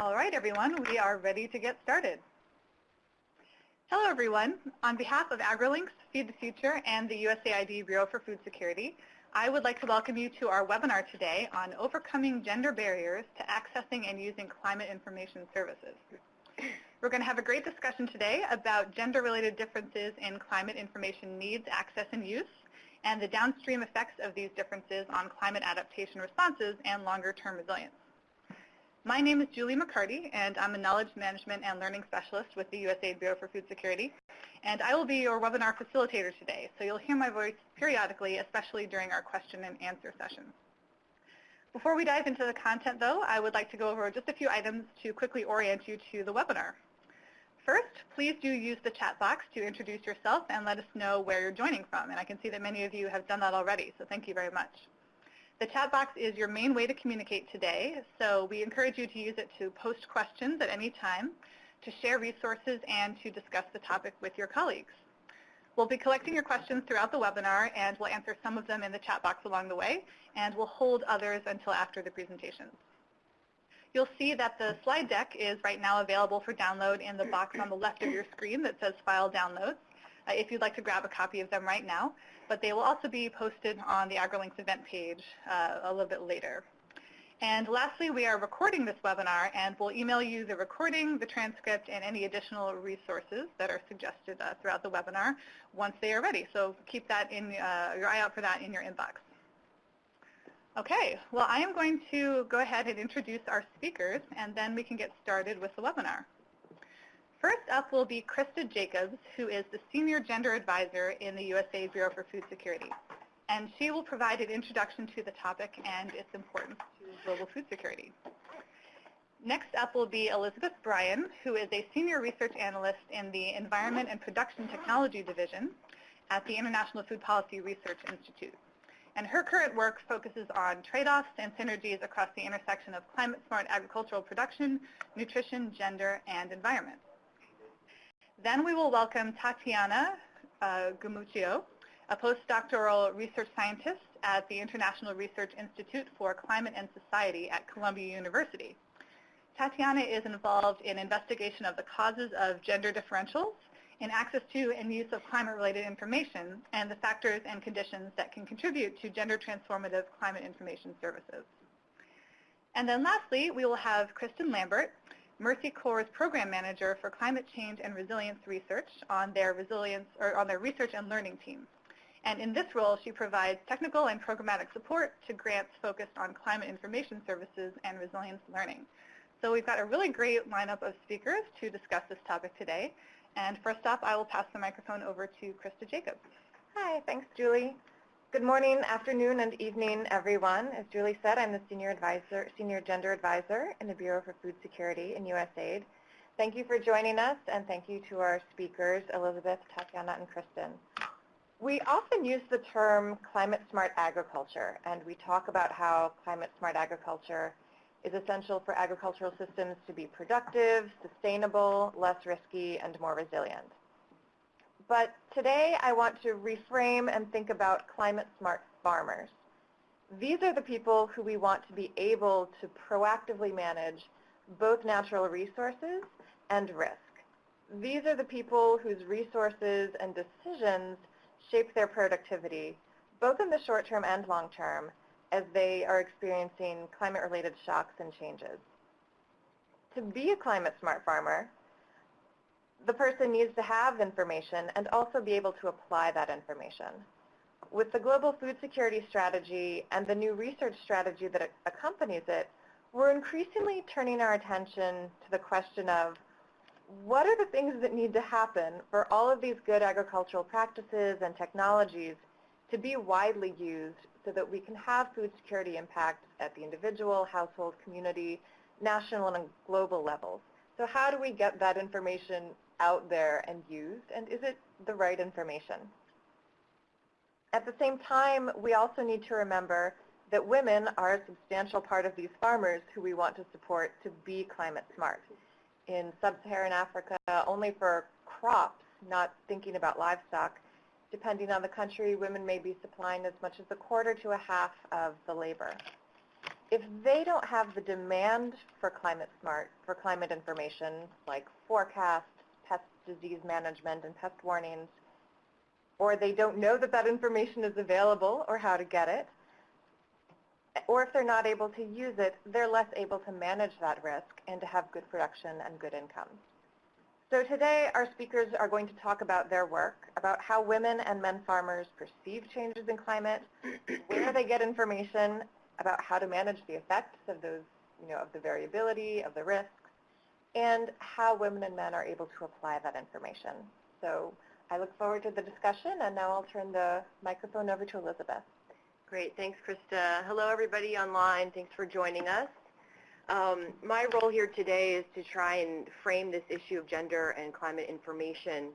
All right, everyone, we are ready to get started. Hello, everyone. On behalf of AgriLinks, Feed the Future, and the USAID Bureau for Food Security, I would like to welcome you to our webinar today on overcoming gender barriers to accessing and using climate information services. We're going to have a great discussion today about gender-related differences in climate information needs, access, and use, and the downstream effects of these differences on climate adaptation responses and longer-term resilience. My name is Julie McCarty, and I'm a Knowledge Management and Learning Specialist with the USAID Bureau for Food Security. And I will be your webinar facilitator today, so you'll hear my voice periodically, especially during our question and answer sessions. Before we dive into the content, though, I would like to go over just a few items to quickly orient you to the webinar. First, please do use the chat box to introduce yourself and let us know where you're joining from. And I can see that many of you have done that already, so thank you very much. The chat box is your main way to communicate today, so we encourage you to use it to post questions at any time, to share resources, and to discuss the topic with your colleagues. We'll be collecting your questions throughout the webinar, and we'll answer some of them in the chat box along the way, and we'll hold others until after the presentations. You'll see that the slide deck is right now available for download in the box on the left of your screen that says File Downloads, uh, if you'd like to grab a copy of them right now but they will also be posted on the AgriLinks event page uh, a little bit later. And lastly, we are recording this webinar, and we'll email you the recording, the transcript, and any additional resources that are suggested uh, throughout the webinar once they are ready. So keep that in uh, your eye out for that in your inbox. Okay, well, I am going to go ahead and introduce our speakers, and then we can get started with the webinar. First up will be Krista Jacobs, who is the Senior Gender Advisor in the USA Bureau for Food Security. And she will provide an introduction to the topic and its importance to global food security. Next up will be Elizabeth Bryan, who is a Senior Research Analyst in the Environment and Production Technology Division at the International Food Policy Research Institute. And her current work focuses on trade-offs and synergies across the intersection of climate-smart agricultural production, nutrition, gender, and environment. Then we will welcome Tatiana uh, Gumucio, a postdoctoral research scientist at the International Research Institute for Climate and Society at Columbia University. Tatiana is involved in investigation of the causes of gender differentials in access to and use of climate-related information and the factors and conditions that can contribute to gender transformative climate information services. And then lastly, we will have Kristen Lambert, Mercy Corps' program manager for climate change and resilience research on their resilience or on their research and learning team. And in this role, she provides technical and programmatic support to grants focused on climate information services and resilience learning. So we've got a really great lineup of speakers to discuss this topic today. And first off, I will pass the microphone over to Krista Jacobs. Hi, thanks, Julie. Good morning, afternoon, and evening, everyone. As Julie said, I'm the Senior Advisor, Senior Gender Advisor in the Bureau for Food Security in USAID. Thank you for joining us, and thank you to our speakers, Elizabeth, Tatiana, and Kristen. We often use the term climate smart agriculture, and we talk about how climate smart agriculture is essential for agricultural systems to be productive, sustainable, less risky, and more resilient. But today I want to reframe and think about climate smart farmers. These are the people who we want to be able to proactively manage both natural resources and risk. These are the people whose resources and decisions shape their productivity, both in the short term and long term, as they are experiencing climate-related shocks and changes. To be a climate smart farmer, the person needs to have information and also be able to apply that information. With the Global Food Security Strategy and the new research strategy that accompanies it, we're increasingly turning our attention to the question of what are the things that need to happen for all of these good agricultural practices and technologies to be widely used so that we can have food security impact at the individual, household, community, national, and global levels. So how do we get that information out there and used, and is it the right information? At the same time, we also need to remember that women are a substantial part of these farmers who we want to support to be climate smart. In sub-Saharan Africa, only for crops, not thinking about livestock, depending on the country, women may be supplying as much as a quarter to a half of the labor. if they don't have the demand for climate smart, for climate information like forecasts, pest disease management, and pest warnings, or they don't know that that information is available or how to get it, or if they're not able to use it, they're less able to manage that risk and to have good production and good income. So today our speakers are going to talk about their work, about how women and men farmers perceive changes in climate, where they get information, about how to manage the effects of those, you know, of the variability, of the risks, and how women and men are able to apply that information. So I look forward to the discussion, and now I'll turn the microphone over to Elizabeth. Great. Thanks, Krista. Hello, everybody online. Thanks for joining us. Um, my role here today is to try and frame this issue of gender and climate information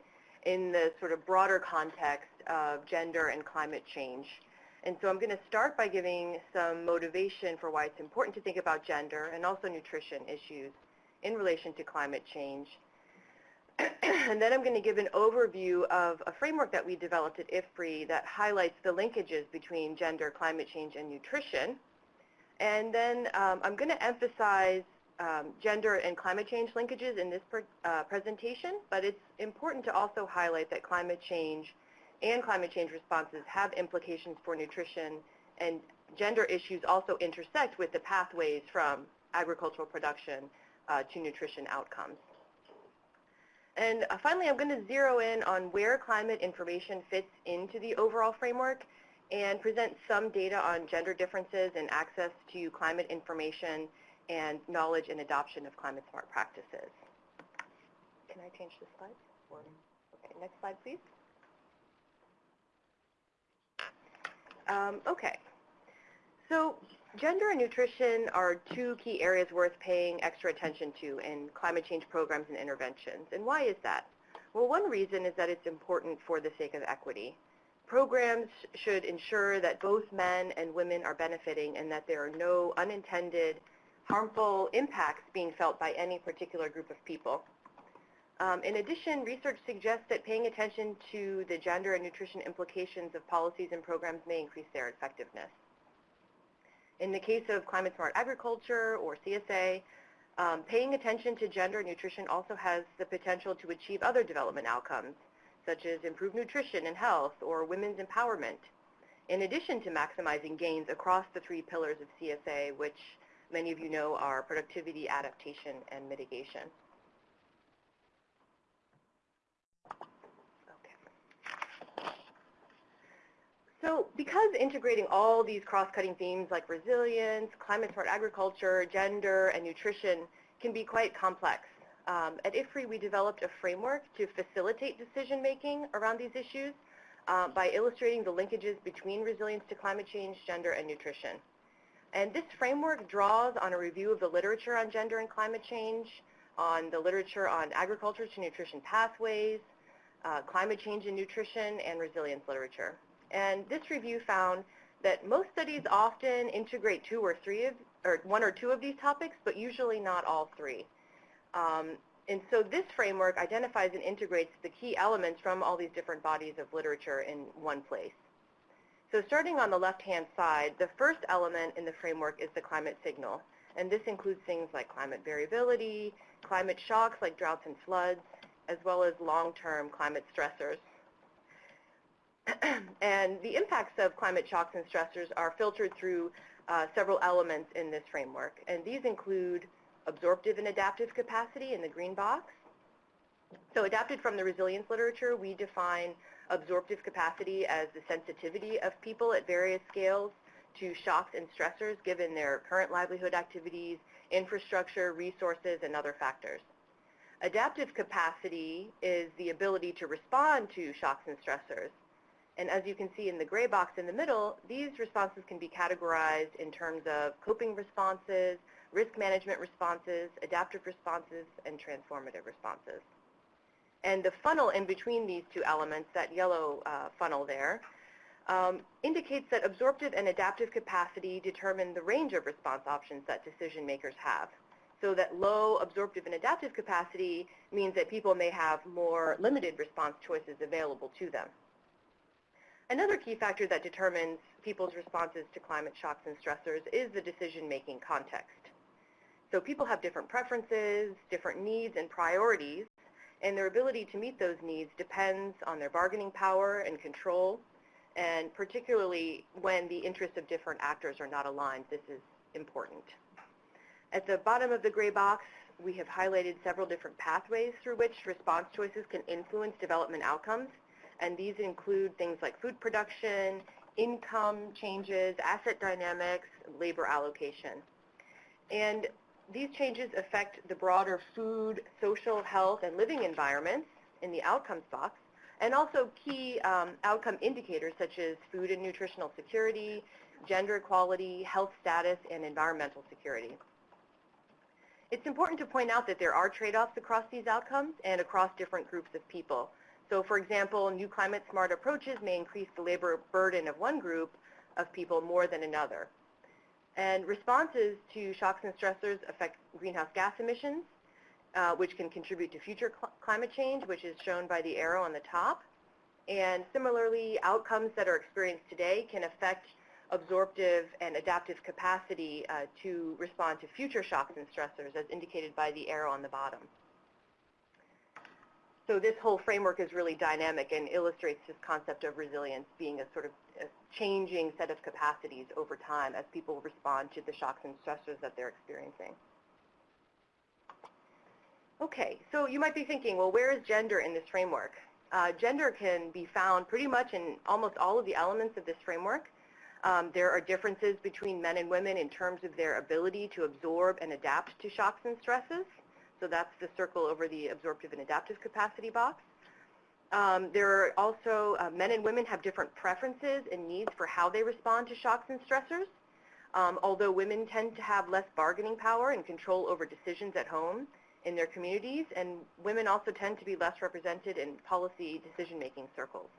in the sort of broader context of gender and climate change. And so I'm going to start by giving some motivation for why it's important to think about gender and also nutrition issues in relation to climate change. and then I'm going to give an overview of a framework that we developed at IFPRI that highlights the linkages between gender, climate change, and nutrition. And then um, I'm going to emphasize um, gender and climate change linkages in this uh, presentation, but it's important to also highlight that climate change and climate change responses have implications for nutrition, and gender issues also intersect with the pathways from agricultural production uh, to nutrition outcomes. And uh, finally, I'm going to zero in on where climate information fits into the overall framework and present some data on gender differences in access to climate information and knowledge and adoption of climate smart practices. Can I change the slide? Okay, next slide, please. Um, okay. So gender and nutrition are two key areas worth paying extra attention to in climate change programs and interventions. And why is that? Well, one reason is that it's important for the sake of equity. Programs should ensure that both men and women are benefiting and that there are no unintended harmful impacts being felt by any particular group of people. Um, in addition, research suggests that paying attention to the gender and nutrition implications of policies and programs may increase their effectiveness. In the case of climate smart agriculture or CSA, um, paying attention to gender and nutrition also has the potential to achieve other development outcomes, such as improved nutrition and health or women's empowerment, in addition to maximizing gains across the three pillars of CSA, which many of you know are productivity, adaptation, and mitigation. So because integrating all these cross-cutting themes like resilience, climate-smart agriculture, gender, and nutrition can be quite complex, um, at IFPRI we developed a framework to facilitate decision-making around these issues uh, by illustrating the linkages between resilience to climate change, gender, and nutrition. And this framework draws on a review of the literature on gender and climate change, on the literature on agriculture to nutrition pathways, uh, climate change and nutrition, and resilience literature. And this review found that most studies often integrate two or three of, or one or two of these topics, but usually not all three. Um, and so this framework identifies and integrates the key elements from all these different bodies of literature in one place. So starting on the left-hand side, the first element in the framework is the climate signal. And this includes things like climate variability, climate shocks like droughts and floods, as well as long-term climate stressors and the impacts of climate shocks and stressors are filtered through uh, several elements in this framework. And these include absorptive and adaptive capacity in the green box. So adapted from the resilience literature, we define absorptive capacity as the sensitivity of people at various scales to shocks and stressors given their current livelihood activities, infrastructure, resources, and other factors. Adaptive capacity is the ability to respond to shocks and stressors. And as you can see in the gray box in the middle, these responses can be categorized in terms of coping responses, risk management responses, adaptive responses, and transformative responses. And the funnel in between these two elements, that yellow uh, funnel there, um, indicates that absorptive and adaptive capacity determine the range of response options that decision makers have. So that low absorptive and adaptive capacity means that people may have more limited response choices available to them. Another key factor that determines people's responses to climate shocks and stressors is the decision-making context. So people have different preferences, different needs and priorities, and their ability to meet those needs depends on their bargaining power and control, and particularly when the interests of different actors are not aligned, this is important. At the bottom of the gray box, we have highlighted several different pathways through which response choices can influence development outcomes, and these include things like food production, income changes, asset dynamics, labor allocation. And these changes affect the broader food, social, health, and living environments in the outcomes box, and also key um, outcome indicators such as food and nutritional security, gender equality, health status, and environmental security. It's important to point out that there are trade-offs across these outcomes and across different groups of people. So for example, new climate smart approaches may increase the labor burden of one group of people more than another. And responses to shocks and stressors affect greenhouse gas emissions, uh, which can contribute to future cl climate change, which is shown by the arrow on the top. And similarly, outcomes that are experienced today can affect absorptive and adaptive capacity uh, to respond to future shocks and stressors, as indicated by the arrow on the bottom. So this whole framework is really dynamic and illustrates this concept of resilience being a sort of a changing set of capacities over time as people respond to the shocks and stressors that they're experiencing. Okay, so you might be thinking, well, where is gender in this framework? Uh, gender can be found pretty much in almost all of the elements of this framework. Um, there are differences between men and women in terms of their ability to absorb and adapt to shocks and stresses. So that's the circle over the absorptive and adaptive capacity box. Um, there are also, uh, men and women have different preferences and needs for how they respond to shocks and stressors. Um, although women tend to have less bargaining power and control over decisions at home in their communities, and women also tend to be less represented in policy decision-making circles.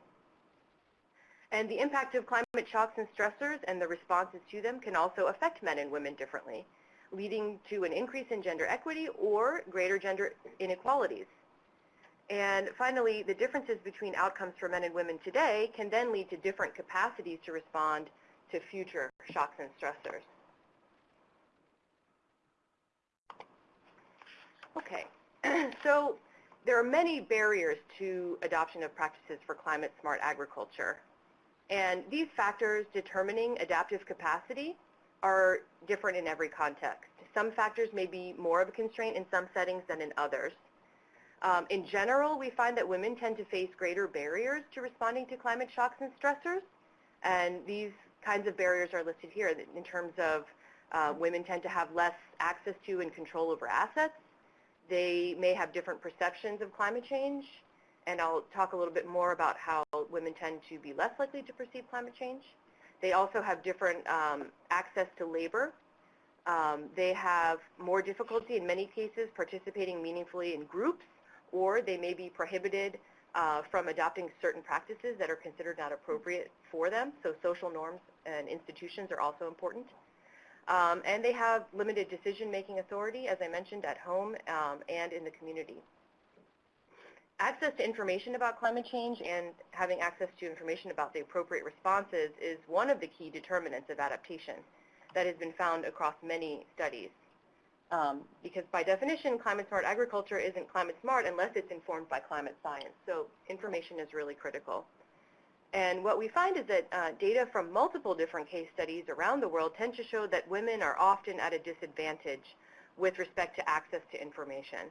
And the impact of climate shocks and stressors and the responses to them can also affect men and women differently leading to an increase in gender equity or greater gender inequalities. And finally, the differences between outcomes for men and women today can then lead to different capacities to respond to future shocks and stressors. Okay, so there are many barriers to adoption of practices for climate smart agriculture. And these factors determining adaptive capacity are different in every context. Some factors may be more of a constraint in some settings than in others. Um, in general, we find that women tend to face greater barriers to responding to climate shocks and stressors, and these kinds of barriers are listed here in terms of uh, women tend to have less access to and control over assets. They may have different perceptions of climate change, and I'll talk a little bit more about how women tend to be less likely to perceive climate change. They also have different um, access to labor. Um, they have more difficulty in many cases participating meaningfully in groups, or they may be prohibited uh, from adopting certain practices that are considered not appropriate for them. So social norms and institutions are also important. Um, and they have limited decision-making authority, as I mentioned, at home um, and in the community access to information about climate change and having access to information about the appropriate responses is one of the key determinants of adaptation that has been found across many studies. Um, because by definition, climate smart agriculture isn't climate smart unless it's informed by climate science. So information is really critical. And what we find is that uh, data from multiple different case studies around the world tend to show that women are often at a disadvantage with respect to access to information.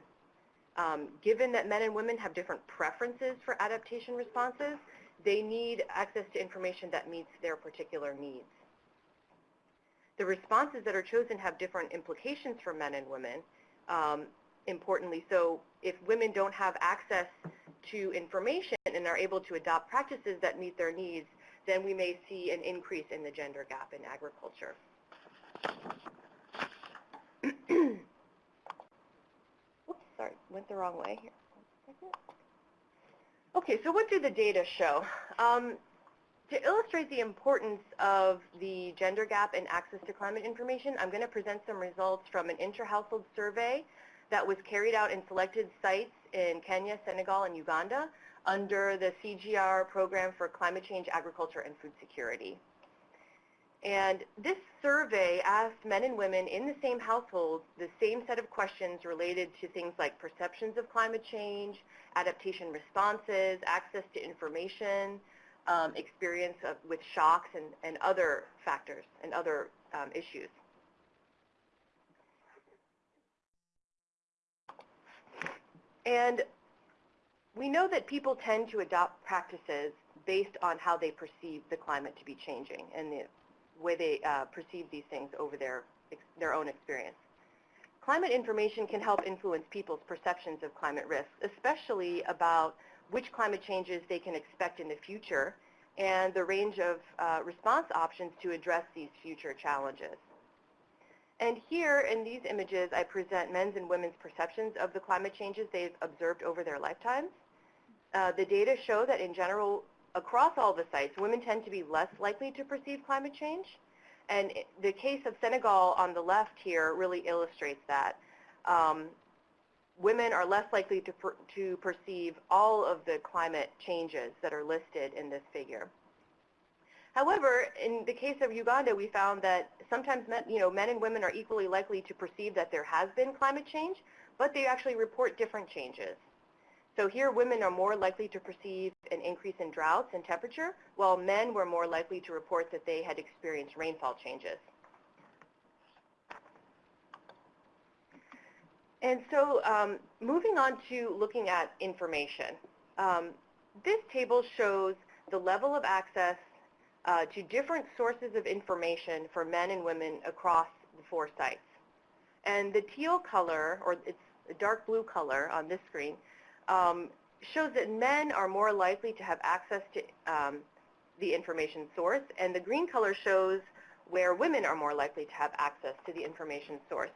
Um, given that men and women have different preferences for adaptation responses, they need access to information that meets their particular needs. The responses that are chosen have different implications for men and women, um, importantly. So if women don't have access to information and are able to adopt practices that meet their needs, then we may see an increase in the gender gap in agriculture. sorry, went the wrong way here. Okay, so what do the data show? Um, to illustrate the importance of the gender gap in access to climate information, I'm going to present some results from an intra-household survey that was carried out in selected sites in Kenya, Senegal, and Uganda under the CGIAR program for climate change, agriculture, and food security. And this survey asked men and women in the same household the same set of questions related to things like perceptions of climate change, adaptation responses, access to information, um, experience of, with shocks and, and other factors and other um, issues. And we know that people tend to adopt practices based on how they perceive the climate to be changing and the way they uh, perceive these things over their, their own experience. Climate information can help influence people's perceptions of climate risks, especially about which climate changes they can expect in the future and the range of uh, response options to address these future challenges. And here in these images, I present men's and women's perceptions of the climate changes they've observed over their lifetimes. Uh, the data show that in general, across all the sites, women tend to be less likely to perceive climate change. And the case of Senegal on the left here really illustrates that. Um, women are less likely to, per to perceive all of the climate changes that are listed in this figure. However, in the case of Uganda, we found that sometimes men, you know, men and women are equally likely to perceive that there has been climate change, but they actually report different changes. So here women are more likely to perceive an increase in droughts and temperature, while men were more likely to report that they had experienced rainfall changes. And so um, moving on to looking at information. Um, this table shows the level of access uh, to different sources of information for men and women across the four sites. And the teal color, or it's a dark blue color on this screen, um, shows that men are more likely to have access to um, the information source, and the green color shows where women are more likely to have access to the information source.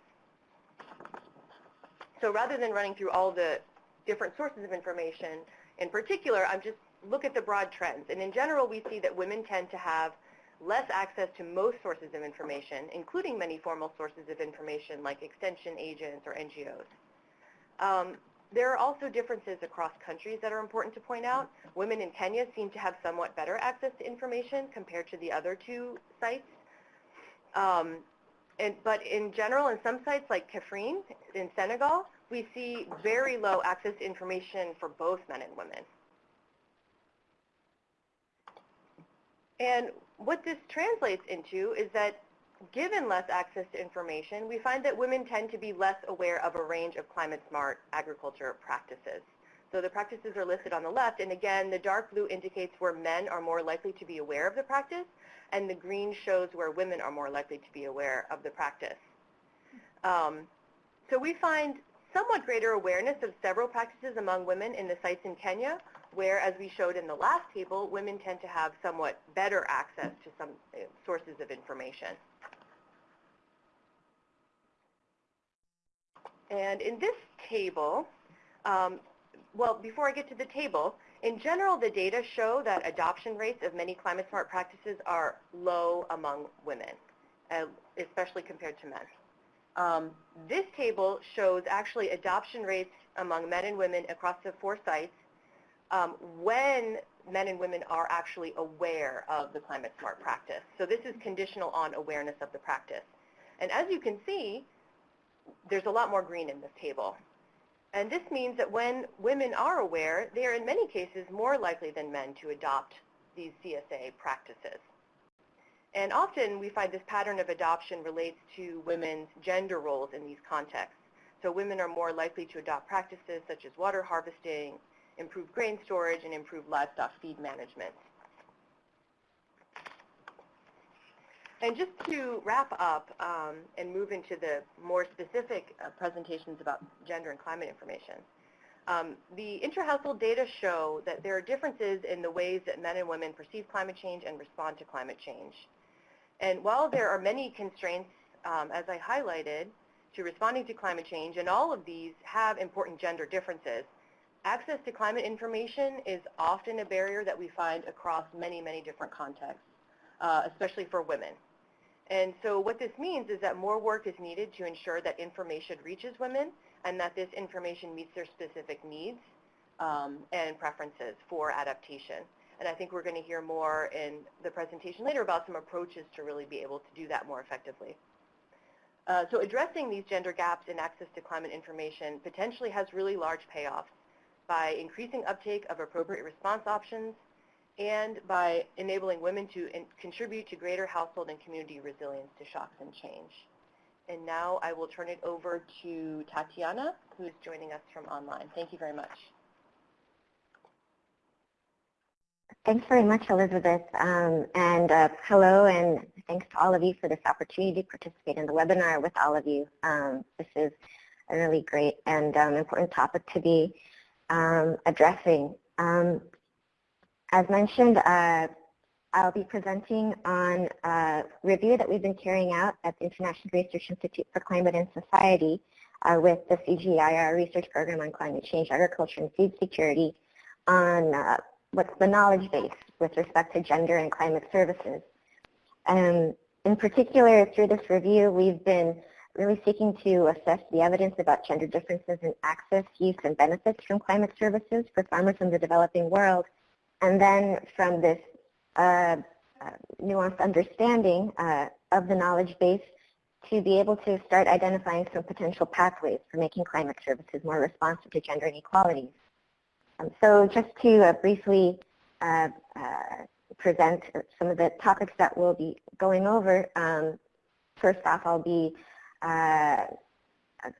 So rather than running through all the different sources of information, in particular, I'm just look at the broad trends. And in general, we see that women tend to have less access to most sources of information, including many formal sources of information like extension agents or NGOs. Um, there are also differences across countries that are important to point out. Women in Kenya seem to have somewhat better access to information compared to the other two sites. Um, and, but in general, in some sites like Kaffrine in Senegal, we see very low access to information for both men and women. And what this translates into is that given less access to information, we find that women tend to be less aware of a range of climate-smart agriculture practices. So the practices are listed on the left, and again, the dark blue indicates where men are more likely to be aware of the practice, and the green shows where women are more likely to be aware of the practice. Um, so we find somewhat greater awareness of several practices among women in the sites in Kenya, where, as we showed in the last table, women tend to have somewhat better access to some uh, sources of information. And in this table, um, well, before I get to the table, in general, the data show that adoption rates of many climate smart practices are low among women, uh, especially compared to men. Um, this table shows actually adoption rates among men and women across the four sites um, when men and women are actually aware of the climate smart practice. So this is conditional on awareness of the practice. And as you can see, there's a lot more green in this table. And this means that when women are aware, they are in many cases more likely than men to adopt these CSA practices. And often we find this pattern of adoption relates to women's gender roles in these contexts. So women are more likely to adopt practices such as water harvesting, improved grain storage, and improved livestock feed management. And just to wrap up um, and move into the more specific uh, presentations about gender and climate information, um, the intra-household data show that there are differences in the ways that men and women perceive climate change and respond to climate change. And while there are many constraints, um, as I highlighted, to responding to climate change, and all of these have important gender differences, access to climate information is often a barrier that we find across many, many different contexts, uh, especially for women. And so what this means is that more work is needed to ensure that information reaches women and that this information meets their specific needs um, and preferences for adaptation. And I think we're going to hear more in the presentation later about some approaches to really be able to do that more effectively. Uh, so addressing these gender gaps in access to climate information potentially has really large payoffs by increasing uptake of appropriate response options and by enabling women to contribute to greater household and community resilience to shocks and change. And now I will turn it over to Tatiana, who is joining us from online. Thank you very much. Thanks very much, Elizabeth. Um, and uh, hello, and thanks to all of you for this opportunity to participate in the webinar with all of you. Um, this is a really great and um, important topic to be um, addressing. As mentioned, uh, I'll be presenting on a review that we've been carrying out at the International Research Institute for Climate and Society uh, with the CGIAR research program on climate change, agriculture, and food security on uh, what's the knowledge base with respect to gender and climate services. Um, in particular, through this review, we've been really seeking to assess the evidence about gender differences in access, use, and benefits from climate services for farmers in the developing world. And then from this uh, uh, nuanced understanding uh, of the knowledge base to be able to start identifying some potential pathways for making climate services more responsive to gender inequalities. Um, so just to uh, briefly uh, uh, present some of the topics that we'll be going over, um, first off I'll be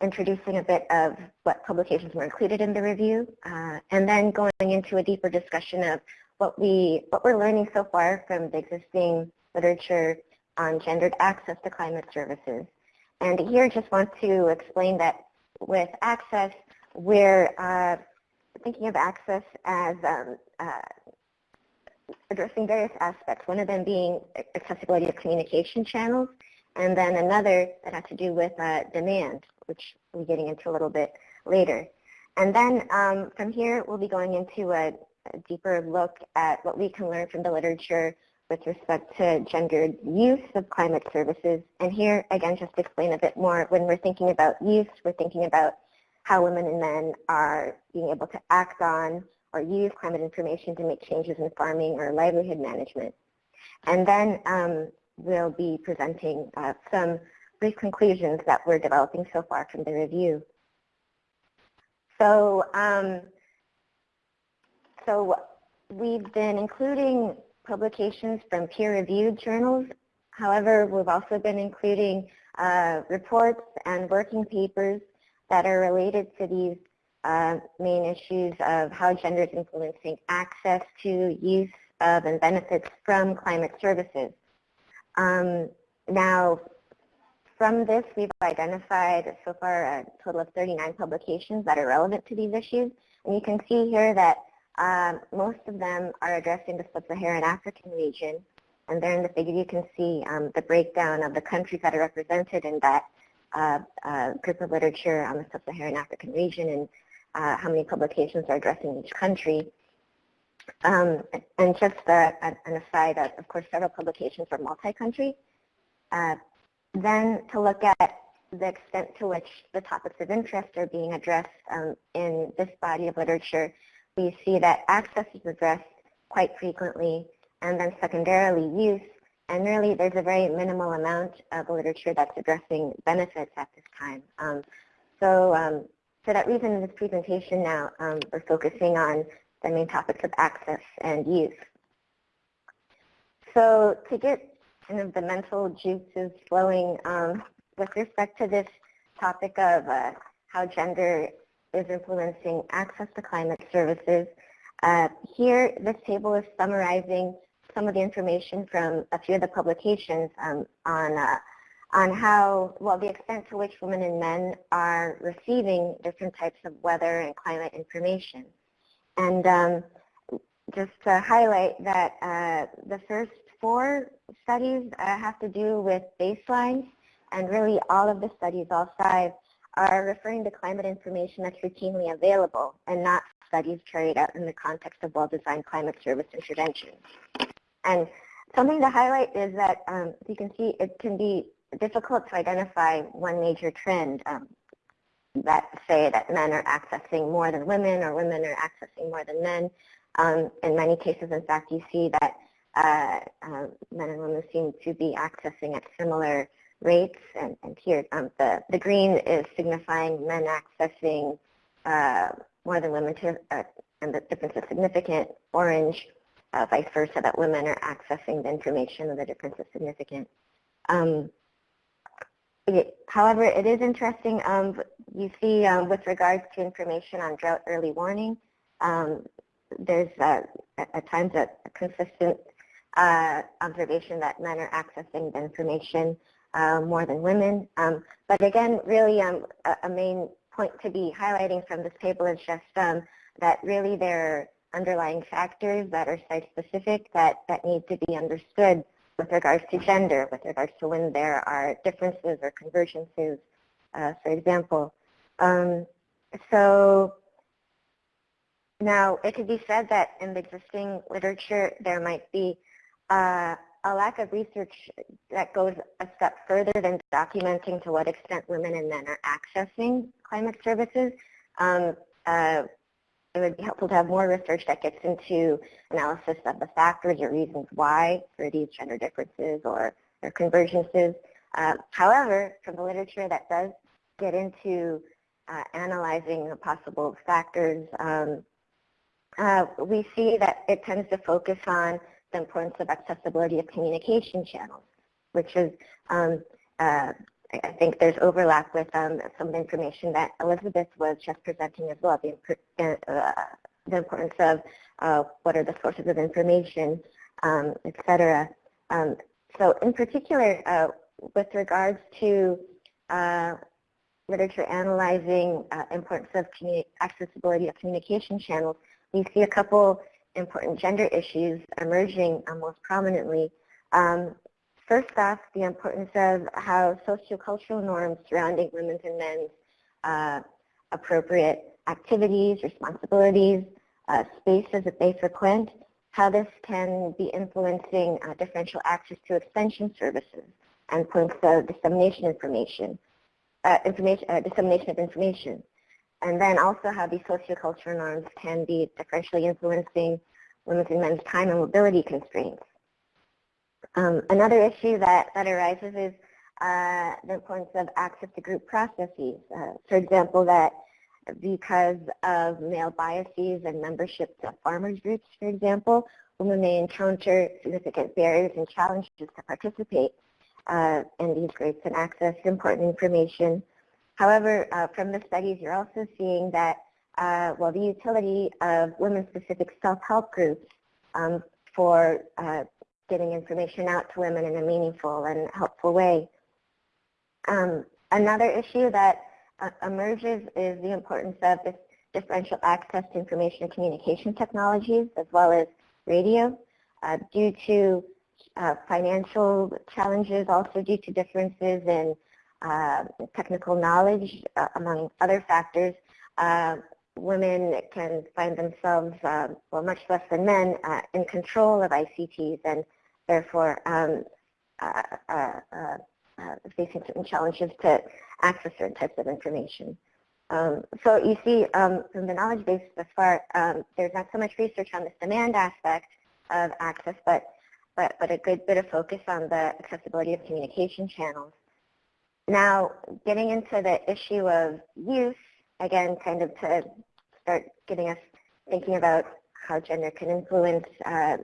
introducing a bit of what publications were included in the review, and then going into a deeper discussion of what we what we're learning so far from the existing literature on gendered access to climate services. And here just want to explain that with access, we're uh, thinking of access as um, uh, addressing various aspects, one of them being accessibility of communication channels, and then another that has to do with uh, demand, which we'll be getting into a little bit later. And then um, from here, we'll be going into a, a deeper look at what we can learn from the literature with respect to gendered use of climate services. And here, again, just to explain a bit more, when we're thinking about use, we're thinking about how women and men are being able to act on or use climate information to make changes in farming or livelihood management. And then um, we'll be presenting uh, some brief conclusions that we're developing so far from the review. So um, so we've been including publications from peer-reviewed journals. However, we've also been including uh, reports and working papers that are related to these uh, main issues of how gender is influencing access to use of and benefits from climate services. Um, now, from this, we've identified so far a total of 39 publications that are relevant to these issues. And you can see here that um, most of them are addressing the sub-Saharan African region, and there in the figure you can see um, the breakdown of the countries that are represented in that uh, uh, group of literature on the sub-Saharan African region and uh, how many publications are addressing each country. Um, and just uh, an aside, of course, several publications are multi-country. Uh, then to look at the extent to which the topics of interest are being addressed um, in this body of literature we see that access is addressed quite frequently, and then secondarily use, and really there's a very minimal amount of literature that's addressing benefits at this time. Um, so um, for that reason in this presentation now, um, we're focusing on the main topics of access and use. So to get kind of the mental juices flowing um, with respect to this topic of uh, how gender is influencing access to climate services. Uh, here, this table is summarizing some of the information from a few of the publications um, on uh, on how, well, the extent to which women and men are receiving different types of weather and climate information. And um, just to highlight that uh, the first four studies uh, have to do with baselines, and really all of the studies, all five, are referring to climate information that's routinely available and not studies carried out in the context of well-designed climate service interventions. And something to highlight is that, um, you can see, it can be difficult to identify one major trend um, that say that men are accessing more than women or women are accessing more than men. Um, in many cases, in fact, you see that uh, uh, men and women seem to be accessing at similar rates. And, and here, um, the, the green is signifying men accessing uh, more than women, to, uh, and the difference is significant. Orange, uh, vice versa, that women are accessing the information and the difference is significant. Um, it, however, it is interesting. Um, you see, um, with regards to information on drought early warning, um, there's uh, at times a, a consistent uh, observation that men are accessing the information uh, more than women. Um, but again, really um, a, a, main point to be highlighting from this table is just um, that really there are underlying factors that are site-specific that, that need to be understood with regards to gender, with regards to when there are differences or convergences, uh, for example. Um, so now it could be said that in the existing literature there might be uh, a lack of research that goes a step further than documenting to what extent women and men are accessing climate services. Um, uh, it would be helpful to have more research that gets into analysis of the factors or reasons why for these gender differences or, or convergences. Uh, however, from the literature that does get into uh, analyzing the possible factors, um, uh, we see that it tends to focus on the importance of accessibility of communication channels, which is, um, uh, I think there's overlap with um, some information that Elizabeth was just presenting as well, the, uh, the importance of uh, what are the sources of information, um, et cetera. Um, so in particular, uh, with regards to uh, literature analyzing uh, importance of accessibility of communication channels, we see a couple important gender issues emerging uh, most prominently. Um, first off, the importance of how sociocultural norms surrounding women's and men's uh, appropriate activities, responsibilities, uh, spaces that they frequent, how this can be influencing uh, differential access to extension services and points of dissemination information, uh, information uh, dissemination of information and then also how these sociocultural norms can be differentially influencing women's and men's time and mobility constraints. Um, another issue that, that arises is uh, the importance of access to group processes. Uh, for example, that because of male biases and membership to farmers groups, for example, women may encounter significant barriers and challenges to participate uh, in these groups and access important information However, uh, from the studies, you're also seeing that, uh, well, the utility of women-specific self-help groups um, for uh, getting information out to women in a meaningful and helpful way. Um, another issue that uh, emerges is the importance of this differential access to information and communication technologies as well as radio uh, due to uh, financial challenges, also due to differences in uh, technical knowledge, uh, among other factors, uh, women can find themselves, uh, well, much less than men, uh, in control of ICTs and therefore um, facing certain challenges to access certain types of information. Um, so you see, um, from the knowledge base thus far, um, there's not so much research on this demand aspect of access, but, but, but a good bit of focus on the accessibility of communication channels. Now, getting into the issue of use, again, kind of to start getting us thinking about how gender can influence uh,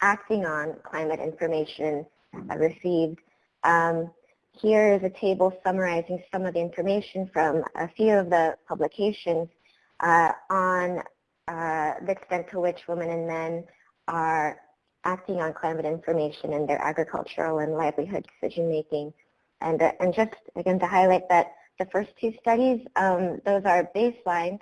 acting on climate information received. Um, here is a table summarizing some of the information from a few of the publications uh, on uh, the extent to which women and men are acting on climate information in their agricultural and livelihood decision making. And, uh, and just again to highlight that the first two studies, um, those are baselines.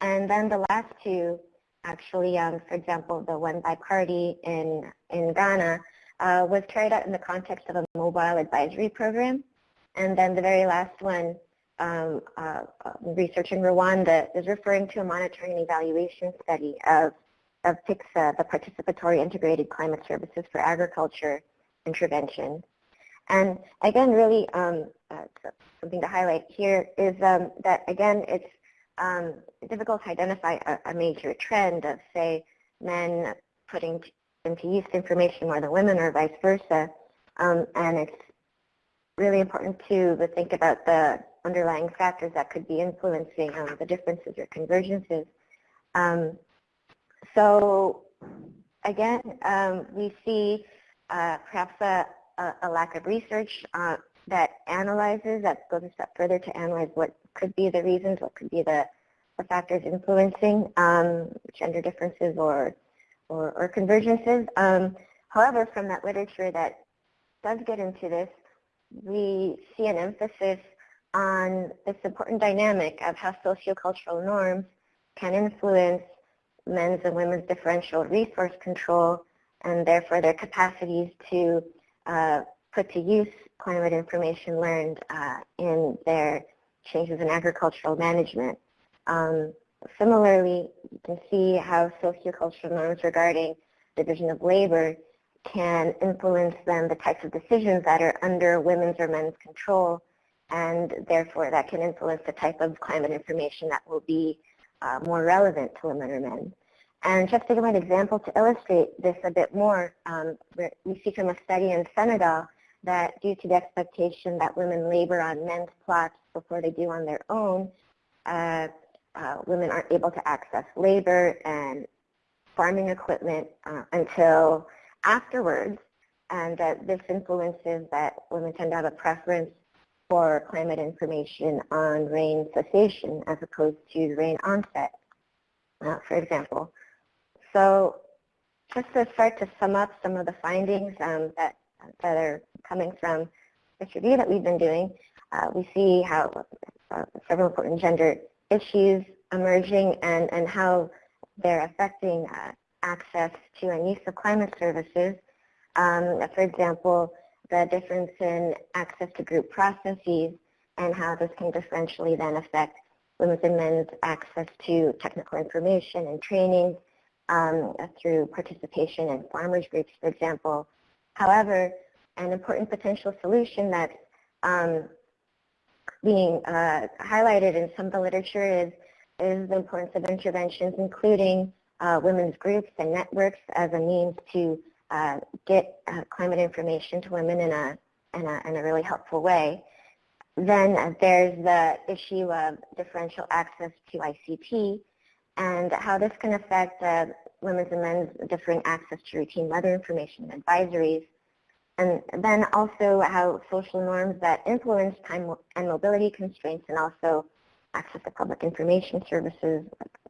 And then the last two, actually, um, for example, the one by Partey in, in Ghana, uh, was carried out in the context of a mobile advisory program. And then the very last one, um, uh, research in Rwanda, is referring to a monitoring and evaluation study of, of PICSA, the Participatory Integrated Climate Services for Agriculture Intervention. And again, really um, uh, something to highlight here is um, that, again, it's um, difficult to identify a, a major trend of, say, men putting into use information more than women or vice versa. Um, and it's really important to, think about the underlying factors that could be influencing um, the differences or convergences. Um, so again, we see uh, perhaps a, a, a, lack of research uh, that analyzes, that goes a step further to analyze what could be the reasons, what could be the, the factors influencing um, gender differences or, or, or convergences. Um, however, from that literature that does get into this, we see an emphasis on this important dynamic of how sociocultural norms can influence men's and women's differential resource control and therefore their capacities to uh, put to use climate information learned uh, in their changes in agricultural management. Um, similarly, you can see how sociocultural norms regarding division of labor can influence then the types of decisions that are under women's or men's control and therefore that can influence the type of climate information that will be uh, more relevant to women or men. And just to give an example to illustrate this a bit more, um, we see from a study in Senegal that due to the expectation that women labor on men's plots before they do on their own, uh, uh, women aren't able to access labor and farming equipment uh, until afterwards, and that this influences that women tend to have a preference for climate information on rain cessation as opposed to rain onset, uh, for example. So just to start to sum up some of the findings um, that, that are coming from this review that we've been doing, uh, we see how uh, several important gender issues emerging and, and how they're affecting uh, access to and use of climate services. Um, for example, the difference in access to group processes and how this can differentially then affect women's and men's access to technical information and training um, through participation in farmers groups, for example. However, an important potential solution that's um, being uh, highlighted in some of the literature is, is the importance of interventions, including uh, women's groups and networks as a means to uh, get uh, climate information to women in a, in a, in a really helpful way. Then there's the issue of differential access to ICT and how this can affect uh, women's and men's differing access to routine weather information and advisories. And then also how social norms that influence time and mobility constraints and also access to public information services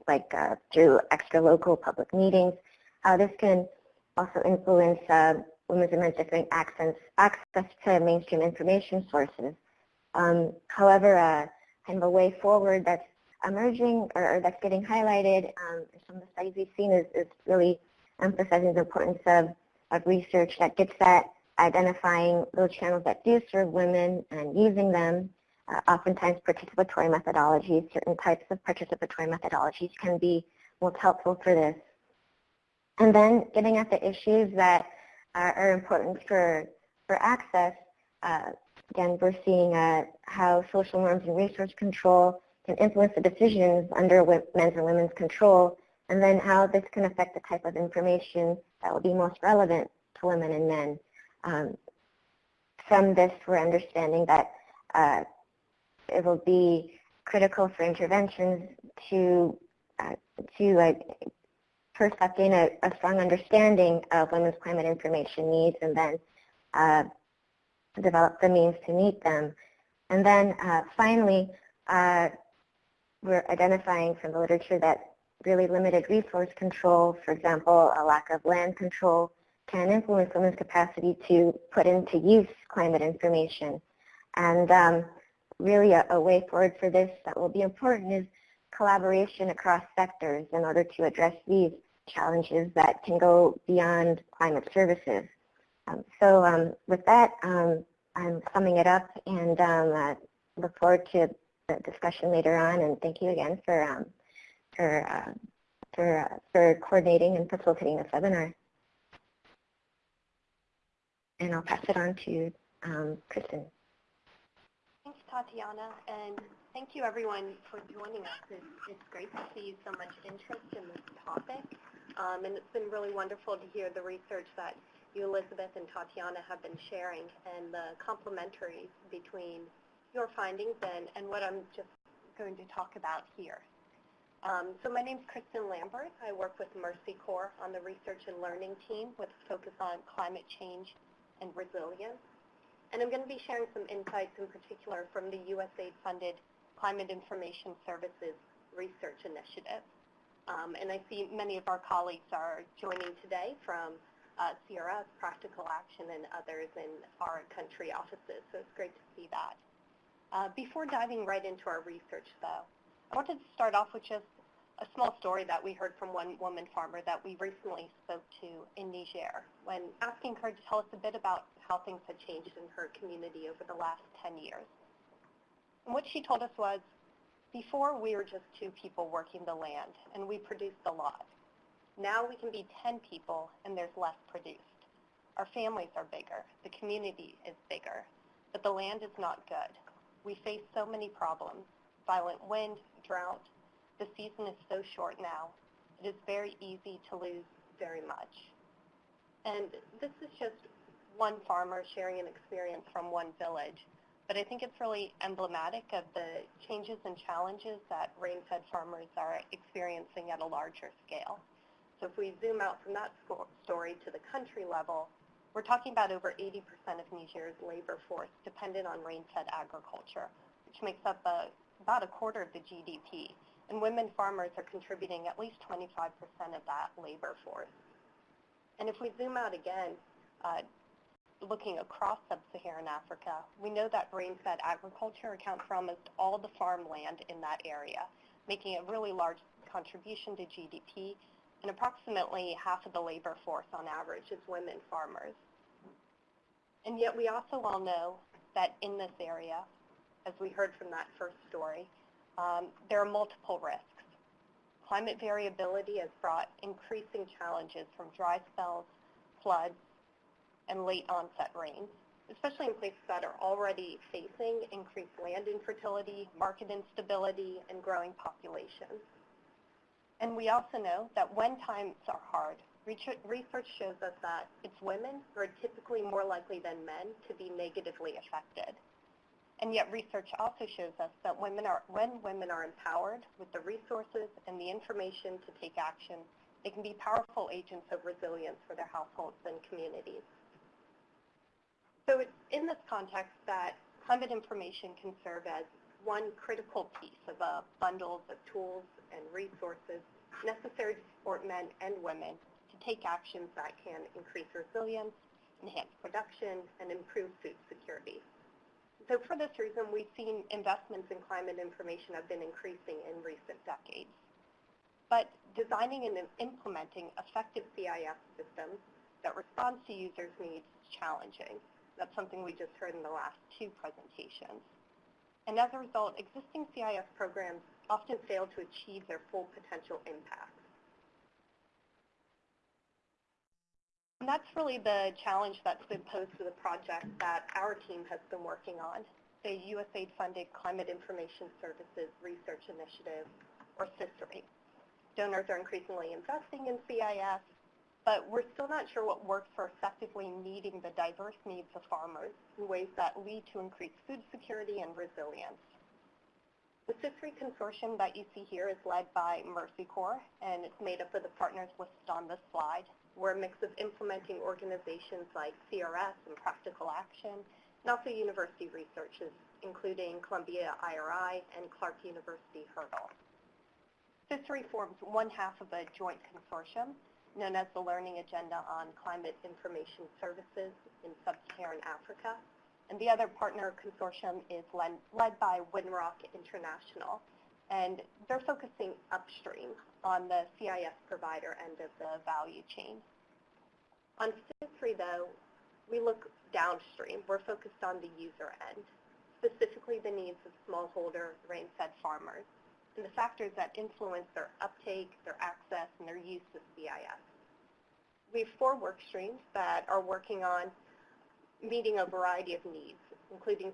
like uh, through extra local public meetings, how this can also influence uh, women's and men's different access, access to mainstream information sources. Um, however, uh, kind of a way forward that's emerging or, or that's getting highlighted um, some of the studies we've seen is, is really emphasizing the importance of, of research that gets at identifying those channels that do serve women and using them. Uh, oftentimes participatory methodologies, certain types of participatory methodologies can be most helpful for this. And then getting at the issues that are, are important for, for access, uh, again, we're seeing uh, how social norms and resource control can influence the decisions under men's and women's control, and then how this can affect the type of information that will be most relevant to women and men. Um, from this, we're understanding that uh, it will be critical for interventions to uh, to uh, first a, a, strong understanding of women's climate information needs and then uh, develop the means to meet them. And then uh, finally, uh, we're identifying from the literature that really limited resource control, for example, a lack of land control, can influence women's capacity to put into use climate information. And um, really a, a, way forward for this that will be important is collaboration across sectors in order to address these challenges that can go beyond climate services. Um, so um, with that, um, I'm summing it up and um, uh, look forward to the discussion later on. And thank you again for um, for uh, for uh, for coordinating and facilitating this webinar. And I'll pass it on to um, Kristen. Thanks, Tatiana. And Thank you, everyone, for joining us. It's, it's great to see so much interest in this topic, um, and it's been really wonderful to hear the research that you, Elizabeth, and Tatiana have been sharing, and the complementaries between your findings and, and what I'm just going to talk about here. Um, so my name is Kristen Lambert. I work with Mercy Corps on the research and learning team with a focus on climate change and resilience. And I'm going to be sharing some insights in particular from the USAID-funded Climate Information Services Research Initiative. Um, and I see many of our colleagues are joining today from uh, CRS, Practical Action, and others in our country offices, so it's great to see that. Uh, before diving right into our research, though, I wanted to start off with just a small story that we heard from one woman farmer that we recently spoke to in Niger when asking her to tell us a bit about how things had changed in her community over the last 10 years. And what she told us was, before we were just two people working the land and we produced a lot. Now we can be 10 people and there's less produced. Our families are bigger, the community is bigger, but the land is not good. We face so many problems, violent wind, drought. The season is so short now. It is very easy to lose very much. And this is just one farmer sharing an experience from one village, but I think it's really emblematic of the changes and challenges that rain-fed farmers are experiencing at a larger scale. So if we zoom out from that story to the country level, we're talking about over 80% of Niger's labor force dependent on rain-fed agriculture, which makes up a about a quarter of the GDP, and women farmers are contributing at least 25% of that labor force. And if we zoom out again, uh, looking across sub-Saharan Africa, we know that rain-fed agriculture accounts for almost all the farmland in that area, making a really large contribution to GDP, and approximately half of the labor force on average is women farmers. And yet we also all know that in this area, as we heard from that first story, um, there are multiple risks. Climate variability has brought increasing challenges from dry spells, floods, and late onset rains, especially in places that are already facing increased land infertility, market instability, and growing populations. And we also know that when times are hard, research shows us that it's women who are typically more likely than men to be negatively affected. And yet research also shows us that women are, when women are empowered with the resources and the information to take action, they can be powerful agents of resilience for their households and communities. So it's in this context that climate information can serve as one critical piece of uh, a bundle of tools and resources necessary to support men and women to take actions that can increase resilience, enhance production, and improve food security. So for this reason, we've seen investments in climate information have been increasing in recent decades. But designing and implementing effective CIS systems that respond to users' needs is challenging. That's something we just heard in the last two presentations. And as a result, existing CIS programs often fail to achieve their full potential impact. And that's really the challenge that's been posed to the project that our team has been working on, the USAID-funded Climate Information Services Research Initiative, or CISRI. Donors are increasingly investing in CIS, but we're still not sure what works for effectively meeting the diverse needs of farmers in ways that lead to increased food security and resilience. The CISRI consortium that you see here is led by Mercy Corps, and it's made up of the partners listed on this slide. We're a mix of implementing organizations like CRS and Practical Action, and also university researchers, including Columbia IRI and Clark University HURDL. CISRI forms one half of a joint consortium known as the Learning Agenda on Climate Information Services in Sub-Saharan Africa. And the other partner consortium is led, led by Winrock International, and they're focusing upstream on the CIS provider end of the value chain. On CISRI, though, we look downstream. We're focused on the user end, specifically the needs of smallholder rain-fed farmers and the factors that influence their uptake, their access, and their use of CIS. We have four work streams that are working on meeting a variety of needs, including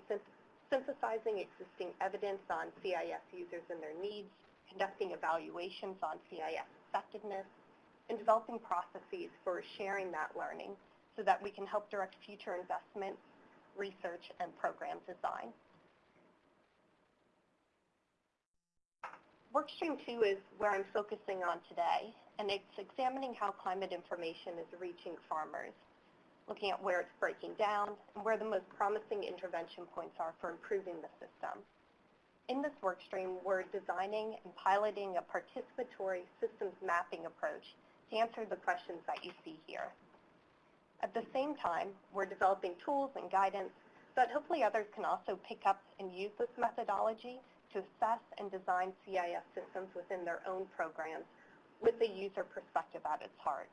synthesizing existing evidence on CIS users and their needs, conducting evaluations on CIS effectiveness, and developing processes for sharing that learning so that we can help direct future investments, research, and program design. Workstream 2 is where I'm focusing on today, and it's examining how climate information is reaching farmers, looking at where it's breaking down and where the most promising intervention points are for improving the system. In this workstream, we're designing and piloting a participatory systems mapping approach to answer the questions that you see here. At the same time, we're developing tools and guidance that hopefully others can also pick up and use this methodology to assess and design CIS systems within their own programs with the user perspective at its heart.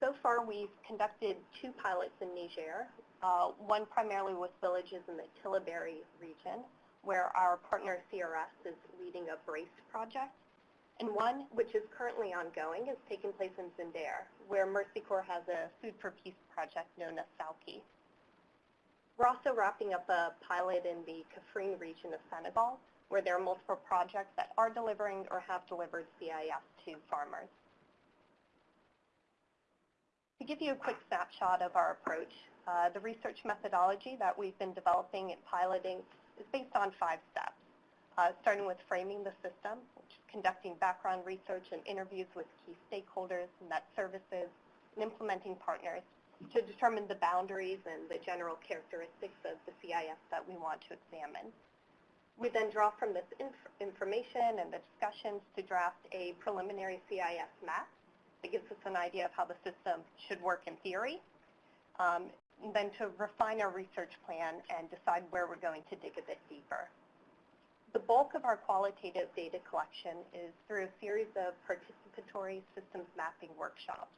So far, we've conducted two pilots in Niger, uh, one primarily with villages in the Tillabéri region, where our partner CRS is leading a BRACE project, and one which is currently ongoing is taking place in Zinder, where Mercy Corps has a Food for Peace project known as SALPI. We're also wrapping up a pilot in the Kaffrine region of Senegal, where there are multiple projects that are delivering or have delivered CIS to farmers. To give you a quick snapshot of our approach, uh, the research methodology that we've been developing and piloting is based on five steps, uh, starting with framing the system, which is conducting background research and interviews with key stakeholders, Met services, and implementing partners to determine the boundaries and the general characteristics of the CIS that we want to examine. We then draw from this inf information and the discussions to draft a preliminary CIS map that gives us an idea of how the system should work in theory. Um, then to refine our research plan and decide where we're going to dig a bit deeper. The bulk of our qualitative data collection is through a series of participatory systems mapping workshops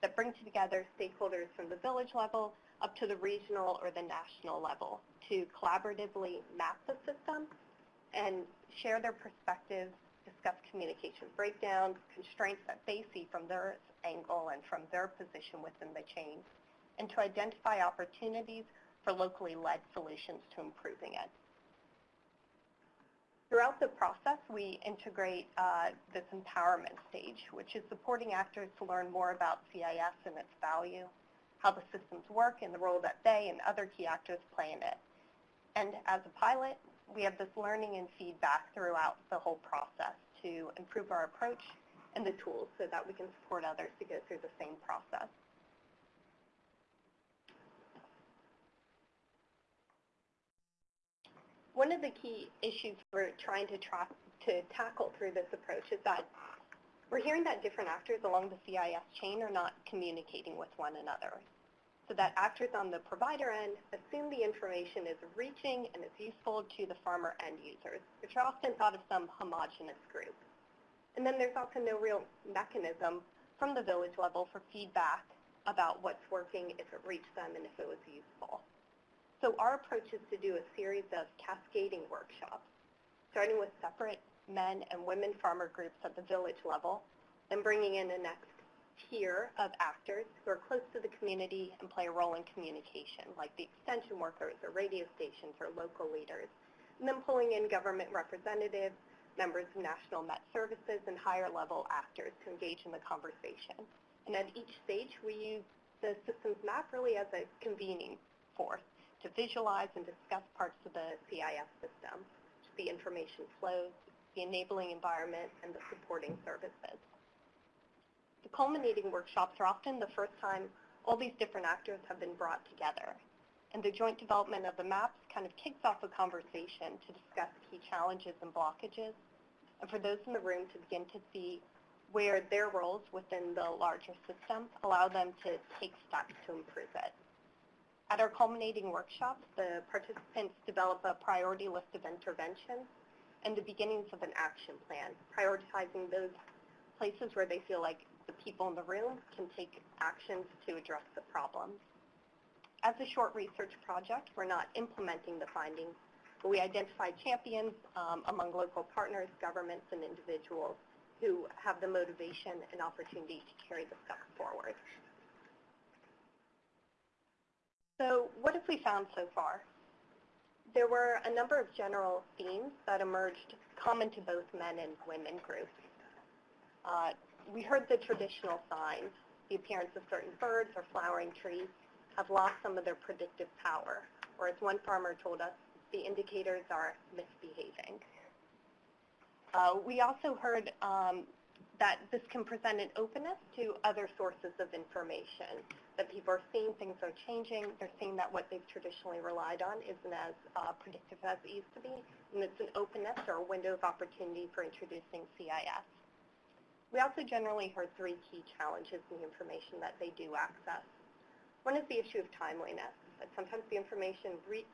that bring together stakeholders from the village level up to the regional or the national level to collaboratively map the system and share their perspectives, discuss communication breakdowns, constraints that they see from their angle and from their position within the chain, and to identify opportunities for locally led solutions to improving it. Throughout the process, we integrate uh, this empowerment stage, which is supporting actors to learn more about CIS and its value, how the systems work, and the role that they and other key actors play in it. And as a pilot, we have this learning and feedback throughout the whole process to improve our approach and the tools so that we can support others to go through the same process. One of the key issues we're trying to, to tackle through this approach is that we're hearing that different actors along the CIS chain are not communicating with one another. So that actors on the provider end assume the information is reaching and is useful to the farmer end users, which are often thought of some homogenous group. And then there's also no real mechanism from the village level for feedback about what's working, if it reached them, and if it was useful. So our approach is to do a series of cascading workshops, starting with separate men and women farmer groups at the village level, and bringing in a next tier of actors who are close to the community and play a role in communication, like the extension workers or radio stations or local leaders, and then pulling in government representatives, members of national Met services, and higher level actors to engage in the conversation. And at each stage, we use the systems map really as a convening force to visualize and discuss parts of the CIS system, the information flows, the enabling environment, and the supporting services. Culminating workshops are often the first time all these different actors have been brought together. And the joint development of the maps kind of kicks off a conversation to discuss key challenges and blockages, and for those in the room to begin to see where their roles within the larger system allow them to take steps to improve it. At our culminating workshops, the participants develop a priority list of interventions and the beginnings of an action plan, prioritizing those places where they feel like the people in the room can take actions to address the problems. As a short research project, we're not implementing the findings, but we identify champions um, among local partners, governments, and individuals who have the motivation and opportunity to carry the stuff forward. So what have we we found so far? There were a number of general themes that emerged common to both men and women groups. Uh, we heard the traditional signs, the appearance of certain birds or flowering trees have lost some of their predictive power, or as one farmer told us, the indicators are misbehaving. Uh, we also heard um, that this can present an openness to other sources of information, that people are seeing things are changing, they're seeing that what they've traditionally relied on isn't as uh, predictive as it used to be, and it's an openness or a window of opportunity for introducing CIS. We also generally heard three key challenges in the information that they do access. One is the issue of timeliness, that sometimes the information re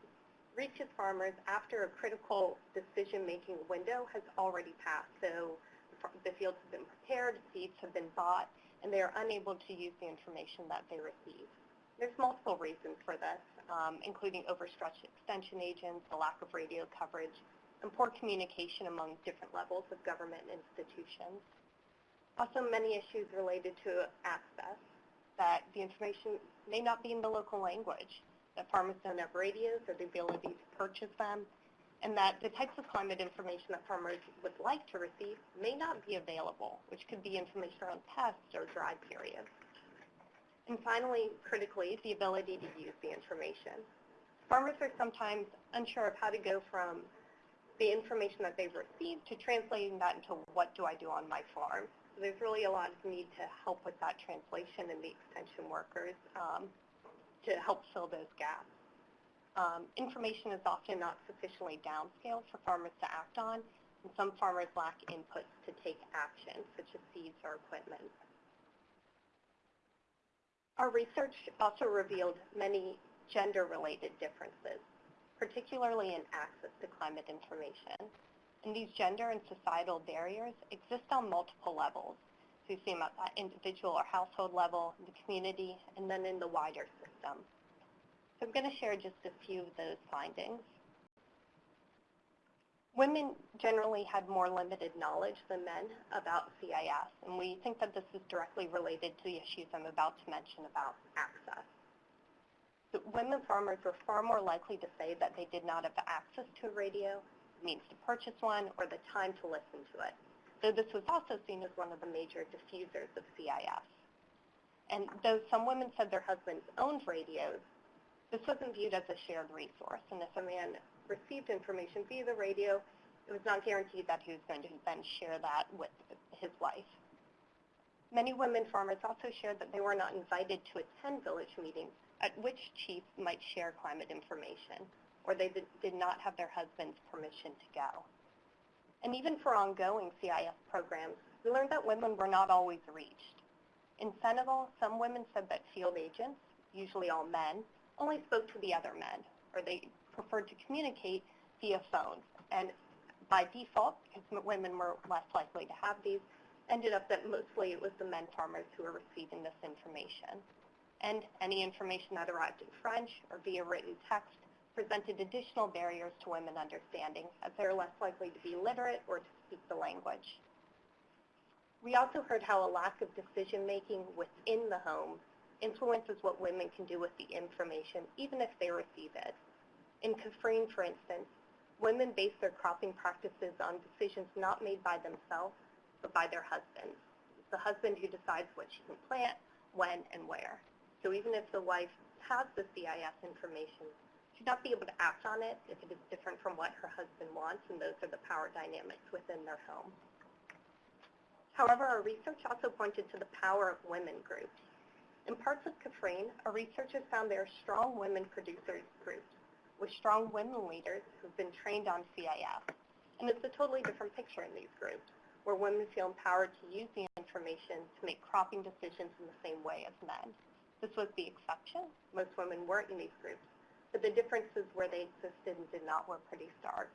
reaches farmers after a critical decision-making window has already passed. So the fields have been prepared, seeds have been bought, and they are unable to use the information that they receive. There's multiple reasons for this, um, including overstretched extension agents, the lack of radio coverage, and poor communication among different levels of government institutions. Also, many issues related to access, that the information may not be in the local language, that farmers don't have radios or the ability to purchase them, and that the types of climate information that farmers would like to receive may not be available, which could be information on pests or dry periods. And finally, critically, the ability to use the information. Farmers are sometimes unsure of how to go from the information that they've received to translating that into what do I do on my farm. So there's really a lot of need to help with that translation and the extension workers um, to help fill those gaps. Um, information is often not sufficiently downscaled for farmers to act on, and some farmers lack inputs to take action, such as seeds or equipment. Our research also revealed many gender-related differences, particularly in access to climate information. And these gender and societal barriers exist on multiple levels. So you see them at that individual or household level, in the community, and then in the wider system. So I'm going to share just a few of those findings. Women generally had more limited knowledge than men about CIS, and we think that this is directly related to the issues I'm about to mention about access. So women farmers were far more likely to say that they did not have access to a radio, means to purchase one, or the time to listen to it, though this was also seen as one of the major diffusers of CIS. And though some women said their husbands owned radios, this wasn't viewed as a shared resource, and if a man received information via the radio, it was not guaranteed that he was going to then share that with his wife. Many women farmers also shared that they were not invited to attend village meetings at which chiefs might share climate information, or they did not have their husband's permission to go. And even for ongoing CIS programs, we learned that women were not always reached. In Senegal, some women said that field agents, usually all men, only spoke to the other men, or they preferred to communicate via phone. And by default, because women were less likely to have these, ended up that mostly it was the men farmers who were receiving this information. And any information that arrived in French or via written text presented additional barriers to women understanding, as they're less likely to be literate or to speak the language. We also heard how a lack of decision-making within the home influences what women can do with the information, even if they receive it. In Kaffrine, for instance, women base their cropping practices on decisions not made by themselves, but by their husbands. It's the husband who decides what she can plant, when, and where. So even if the wife has the CIS information, she'd not be able to act on it if it is different from what her husband wants, and those are the power dynamics within their home. However, our research also pointed to the power of women groups. In parts of Kaffrine, our researchers found there are strong women producers groups with strong women leaders who've been trained on CIS. And it's a totally different picture in these groups, where women feel empowered to use the information to make cropping decisions in the same way as men. This was the exception. Most women weren't in these groups, but the differences where they existed and did not were pretty stark.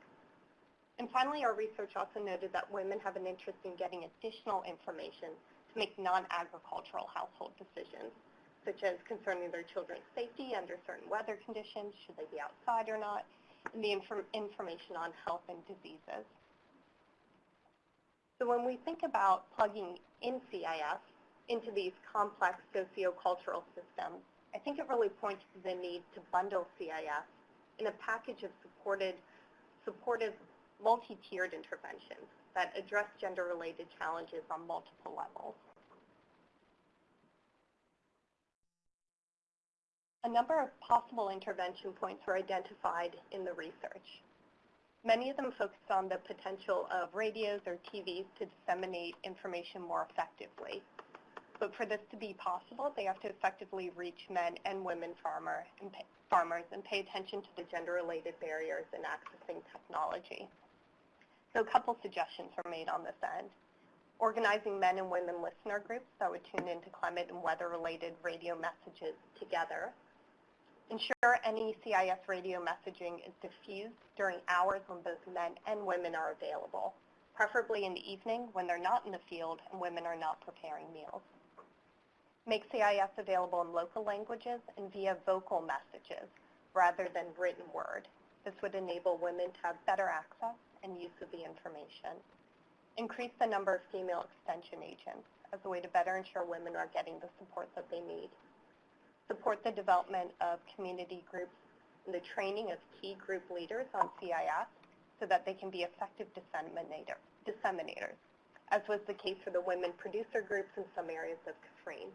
And finally, our research also noted that women have an interest in getting additional information to make non-agricultural household decisions, such as concerning their children's safety under certain weather conditions, should they be outside or not, and the inform information on health and diseases. So when we think about plugging in CIS into these complex sociocultural systems, I think it really points to the need to bundle CIS in a package of supported, supportive multi-tiered interventions that address gender-related challenges on multiple levels. A number of possible intervention points were identified in the research. Many of them focused on the potential of radios or TVs to disseminate information more effectively. But for this to be possible, they have to effectively reach men and women farmer and pay, farmers and pay attention to the gender-related barriers in accessing technology. So a couple suggestions were made on this end. Organizing men and women listener groups that would tune into climate and weather-related radio messages together Ensure any CIS radio messaging is diffused during hours when both men and women are available, preferably in the evening when they're not in the field and women are not preparing meals. Make CIS available in local languages and via vocal messages rather than written word. This would enable women to have better access and use of the information. Increase the number of female extension agents as a way to better ensure women are getting the support that they need support the development of community groups and the training of key group leaders on CIS so that they can be effective disseminator, disseminators, as was the case for the women producer groups in some areas of Kaffrine,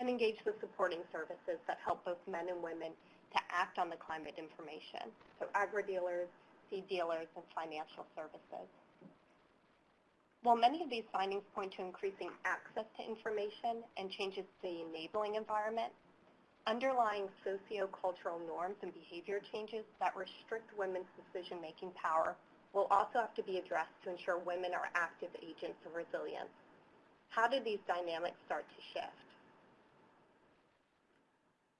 and engage the supporting services that help both men and women to act on the climate information, so agri-dealers, seed dealers, and financial services. While many of these findings point to increasing access to information and changes to the enabling environment, underlying socio-cultural norms and behavior changes that restrict women's decision-making power will also have to be addressed to ensure women are active agents of resilience. How do these dynamics start to shift?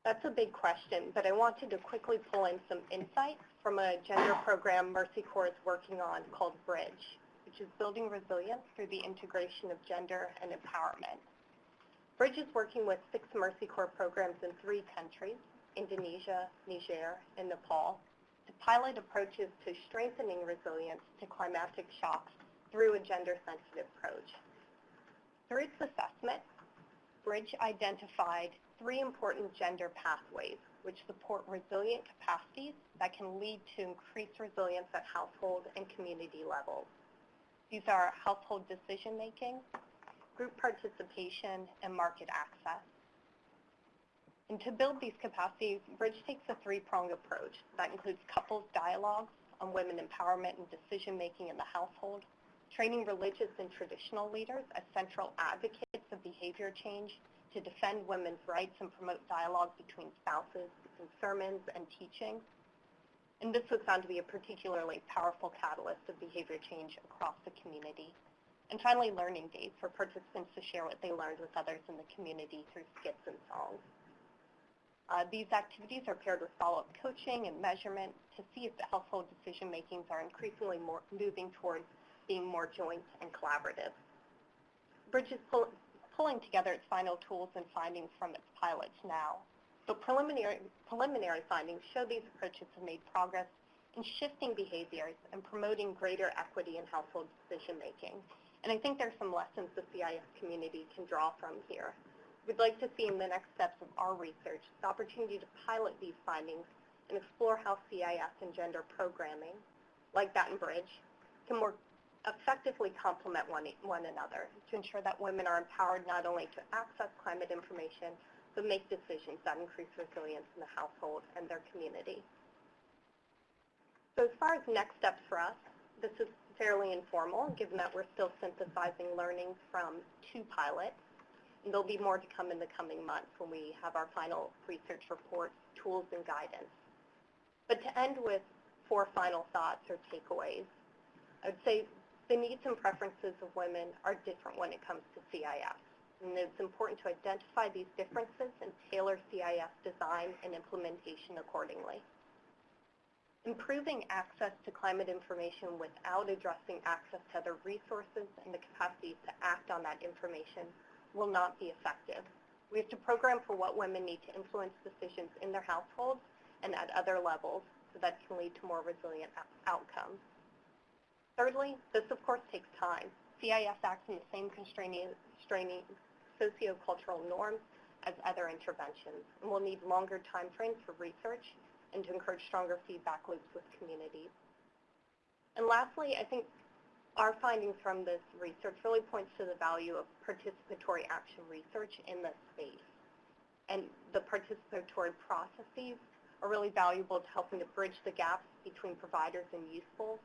That's a big question, but I wanted to quickly pull in some insights from a gender program Mercy Corps is working on called BRIDGE, which is building resilience through the integration of gender and empowerment. Bridge is working with six Mercy Corps programs in three countries, Indonesia, Niger, and Nepal, to pilot approaches to strengthening resilience to climatic shocks through a gender-sensitive approach. Through its assessment, Bridge identified three important gender pathways which support resilient capacities that can lead to increased resilience at household and community levels. These are household decision-making, group participation, and market access. And to build these capacities, Bridge takes a three-pronged approach that includes couples dialogues on women empowerment and decision-making in the household, training religious and traditional leaders as central advocates of behavior change to defend women's rights and promote dialogue between spouses in sermons and teaching. And this was found to be a particularly powerful catalyst of behavior change across the community. And finally, learning days for participants to share what they learned with others in the community through skits and songs. Uh, these activities are paired with follow-up coaching and measurement to see if the household decision makings are increasingly more moving towards being more joint and collaborative. Bridge is pull, pulling together its final tools and findings from its pilots now. So preliminary, preliminary findings show these approaches have made progress in shifting behaviors and promoting greater equity in household decision making and I think there's some lessons the CIS community can draw from here. We'd like to see in the next steps of our research the opportunity to pilot these findings and explore how CIS and gender programming, like that in Bridge, can more effectively complement one, one another to ensure that women are empowered not only to access climate information, but make decisions that increase resilience in the household and their community. So as far as next steps for us, this is fairly informal, given that we're still synthesizing learnings from two pilots. And there'll be more to come in the coming months when we have our final research reports, tools, and guidance. But to end with four final thoughts or takeaways, I would say the needs and preferences of women are different when it comes to CIS. And it's important to identify these differences and tailor CIS design and implementation accordingly. Improving access to climate information without addressing access to other resources and the capacity to act on that information will not be effective. We have to program for what women need to influence decisions in their households and at other levels so that can lead to more resilient outcomes. Thirdly, this of course takes time. CIS acts in the same constraining, constraining socio-cultural norms as other interventions. And we'll need longer time frames for research and to encourage stronger feedback loops with communities. And lastly, I think our findings from this research really points to the value of participatory action research in this space. And the participatory processes are really valuable to helping to bridge the gaps between providers and useful,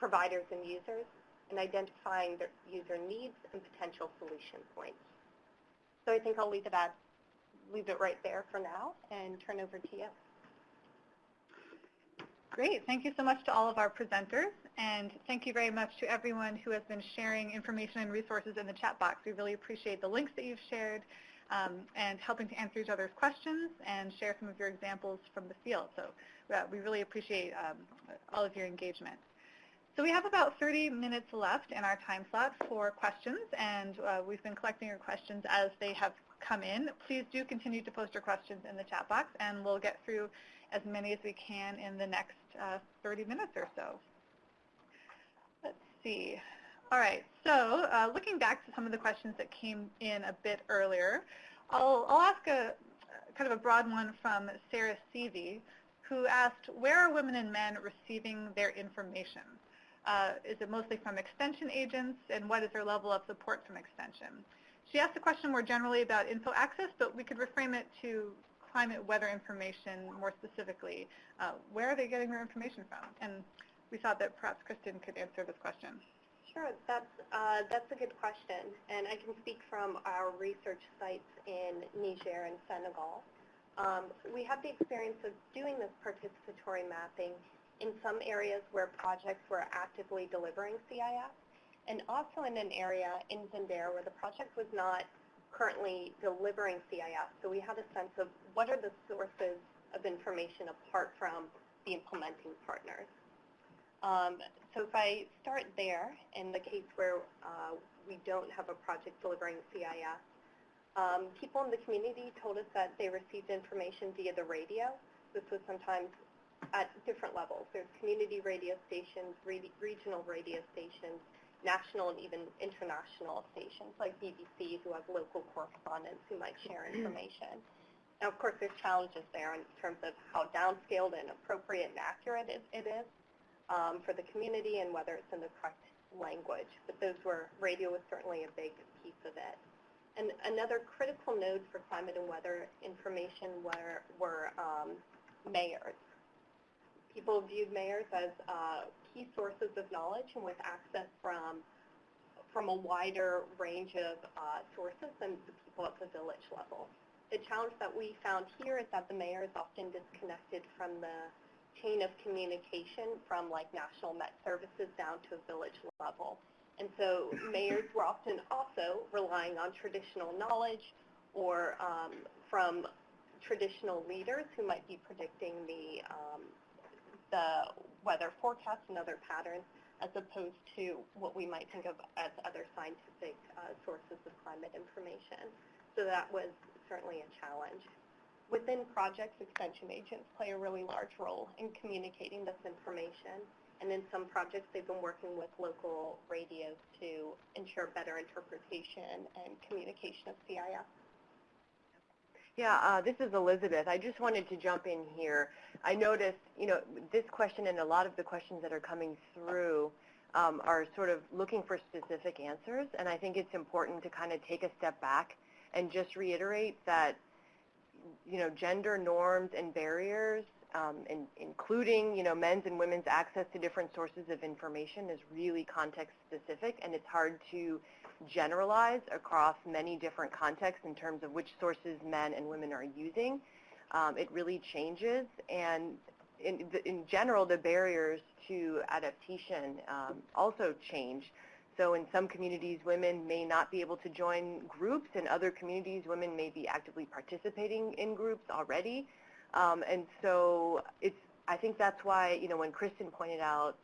providers and users, and identifying their user needs and potential solution points. So I think I'll leave it at leave it right there for now and turn over to you. Great. Thank you so much to all of our presenters, and thank you very much to everyone who has been sharing information and resources in the chat box. We really appreciate the links that you've shared um, and helping to answer each other's questions and share some of your examples from the field. So uh, we really appreciate um, all of your engagement. So we have about 30 minutes left in our time slot for questions, and uh, we've been collecting your questions as they have come in. Please do continue to post your questions in the chat box, and we'll get through as many as we can in the next uh, 30 minutes or so. Let's see. All right, so uh, looking back to some of the questions that came in a bit earlier, I'll, I'll ask a kind of a broad one from Sarah Seavey, who asked, where are women and men receiving their information? Uh, is it mostly from extension agents, and what is their level of support from extension? She asked the question more generally about info access, but we could reframe it to climate weather information more specifically. Uh, where are they getting their information from? And we thought that perhaps Kristen could answer this question. Sure, that's, uh, that's a good question. And I can speak from our research sites in Niger and Senegal. Um, we have the experience of doing this participatory mapping in some areas where projects were actively delivering CIS, and also in an area in Zimbabwe where the project was not currently delivering CIS. So we had a sense of what are the sources of information apart from the implementing partners. Um, so if I start there, in the case where uh, we don't have a project delivering CIS, um, people in the community told us that they received information via the radio. This was sometimes at different levels. There's community radio stations, re regional radio stations, national and even international stations like BBC who have local correspondents who might share information. Now, of course, there's challenges there in terms of how downscaled and appropriate and accurate it, it is um, for the community and whether it's in the correct language. But those were, radio was certainly a big piece of it. And another critical node for climate and weather information were, were um, mayors. People viewed mayors as uh, key sources of knowledge and with access from from a wider range of uh, sources than the people at the village level. The challenge that we found here is that the mayor is often disconnected from the chain of communication from like national Met services down to a village level. And so mayors were often also relying on traditional knowledge or um, from traditional leaders who might be predicting the, um, the weather forecasts and other patterns as opposed to what we might think of as other scientific uh, sources of climate information. So that was certainly a challenge. Within projects, extension agents play a really large role in communicating this information. And in some projects, they've been working with local radios to ensure better interpretation and communication of CIS. Yeah, uh, this is Elizabeth. I just wanted to jump in here. I noticed, you know, this question and a lot of the questions that are coming through um, are sort of looking for specific answers, and I think it's important to kind of take a step back and just reiterate that, you know, gender norms and barriers, um, in, including, you know, men's and women's access to different sources of information is really context specific, and it's hard to generalize across many different contexts in terms of which sources men and women are using. Um, it really changes, and in, in, general, the barriers to adaptation um, also change. So in some communities, women may not be able to join groups. In other communities, women may be actively participating in groups already. Um, and so it's, I think that's why, you know, when Kristen pointed out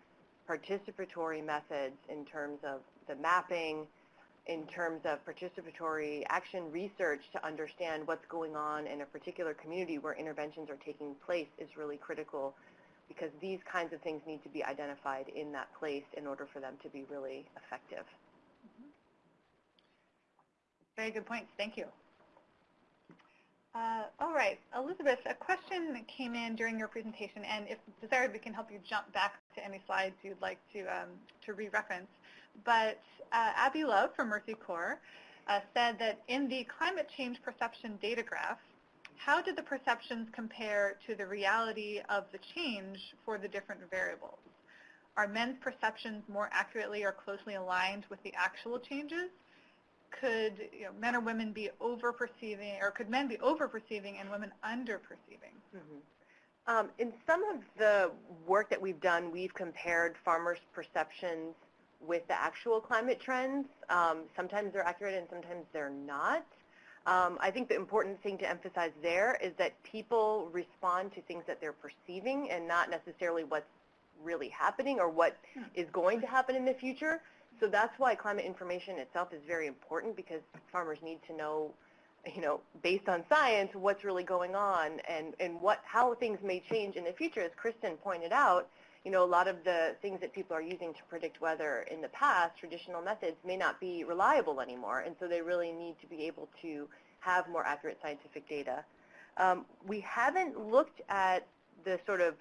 participatory methods in terms of the mapping, in terms of participatory action research to understand what's going on in a particular community where interventions are taking place is really critical because these kinds of things need to be identified in that place in order for them to be really effective. Very good points. Thank you. Uh, all right, Elizabeth, a question came in during your presentation, and if desired, we can help you jump back to any slides you'd like to, um, to re-reference. But uh, Abby Love from Mercy Corps uh, said that in the climate change perception data graph, how did the perceptions compare to the reality of the change for the different variables? Are men's perceptions more accurately or closely aligned with the actual changes? Could you know, men or women be over-perceiving, or could men be over-perceiving and women under-perceiving? Mm -hmm. um, in some of the work that we've done, we've compared farmers' perceptions with the actual climate trends. Um, sometimes they're accurate and sometimes they're not. Um, I think the important thing to emphasize there is that people respond to things that they're perceiving and not necessarily what's really happening or what hmm. going to happen in the future. So that's why climate information itself is very important because farmers need to know, you know, based on science, what's really going on and, and what, how things may change in the future. As Kristen pointed out, you know, a lot of the things that people are using to predict weather in the past, traditional methods, may not be reliable anymore. And so they really need to be able to have more accurate scientific data. Um, we haven't looked at the sort of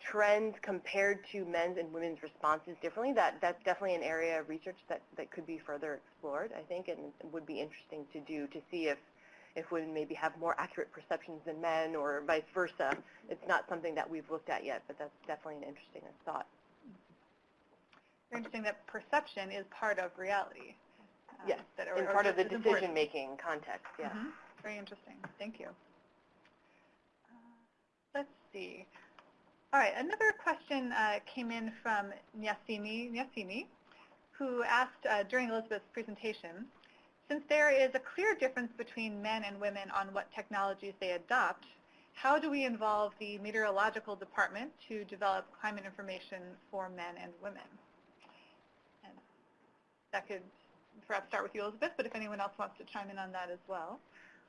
trends compared to men's and women's responses differently, that, that's definitely an area of research that, that could be further explored, I think, and would be interesting to do to see if, if women maybe have more accurate perceptions than men or vice versa. It's not something that we've looked at yet, but that's definitely an interesting thought. Very interesting that perception is part of reality. Um, yes, that, or, part of the decision-making context, yeah. Mm -hmm. Very interesting. Thank you. Uh, let's see. All right, another question uh, came in from Nyasimi, Nyasimi who asked uh, during Elizabeth's presentation, since there is a clear difference between men and women on what technologies they adopt, how do we involve the meteorological department to develop climate information for men and women? And that could perhaps start with you, Elizabeth, but if anyone else wants to chime in on that as well.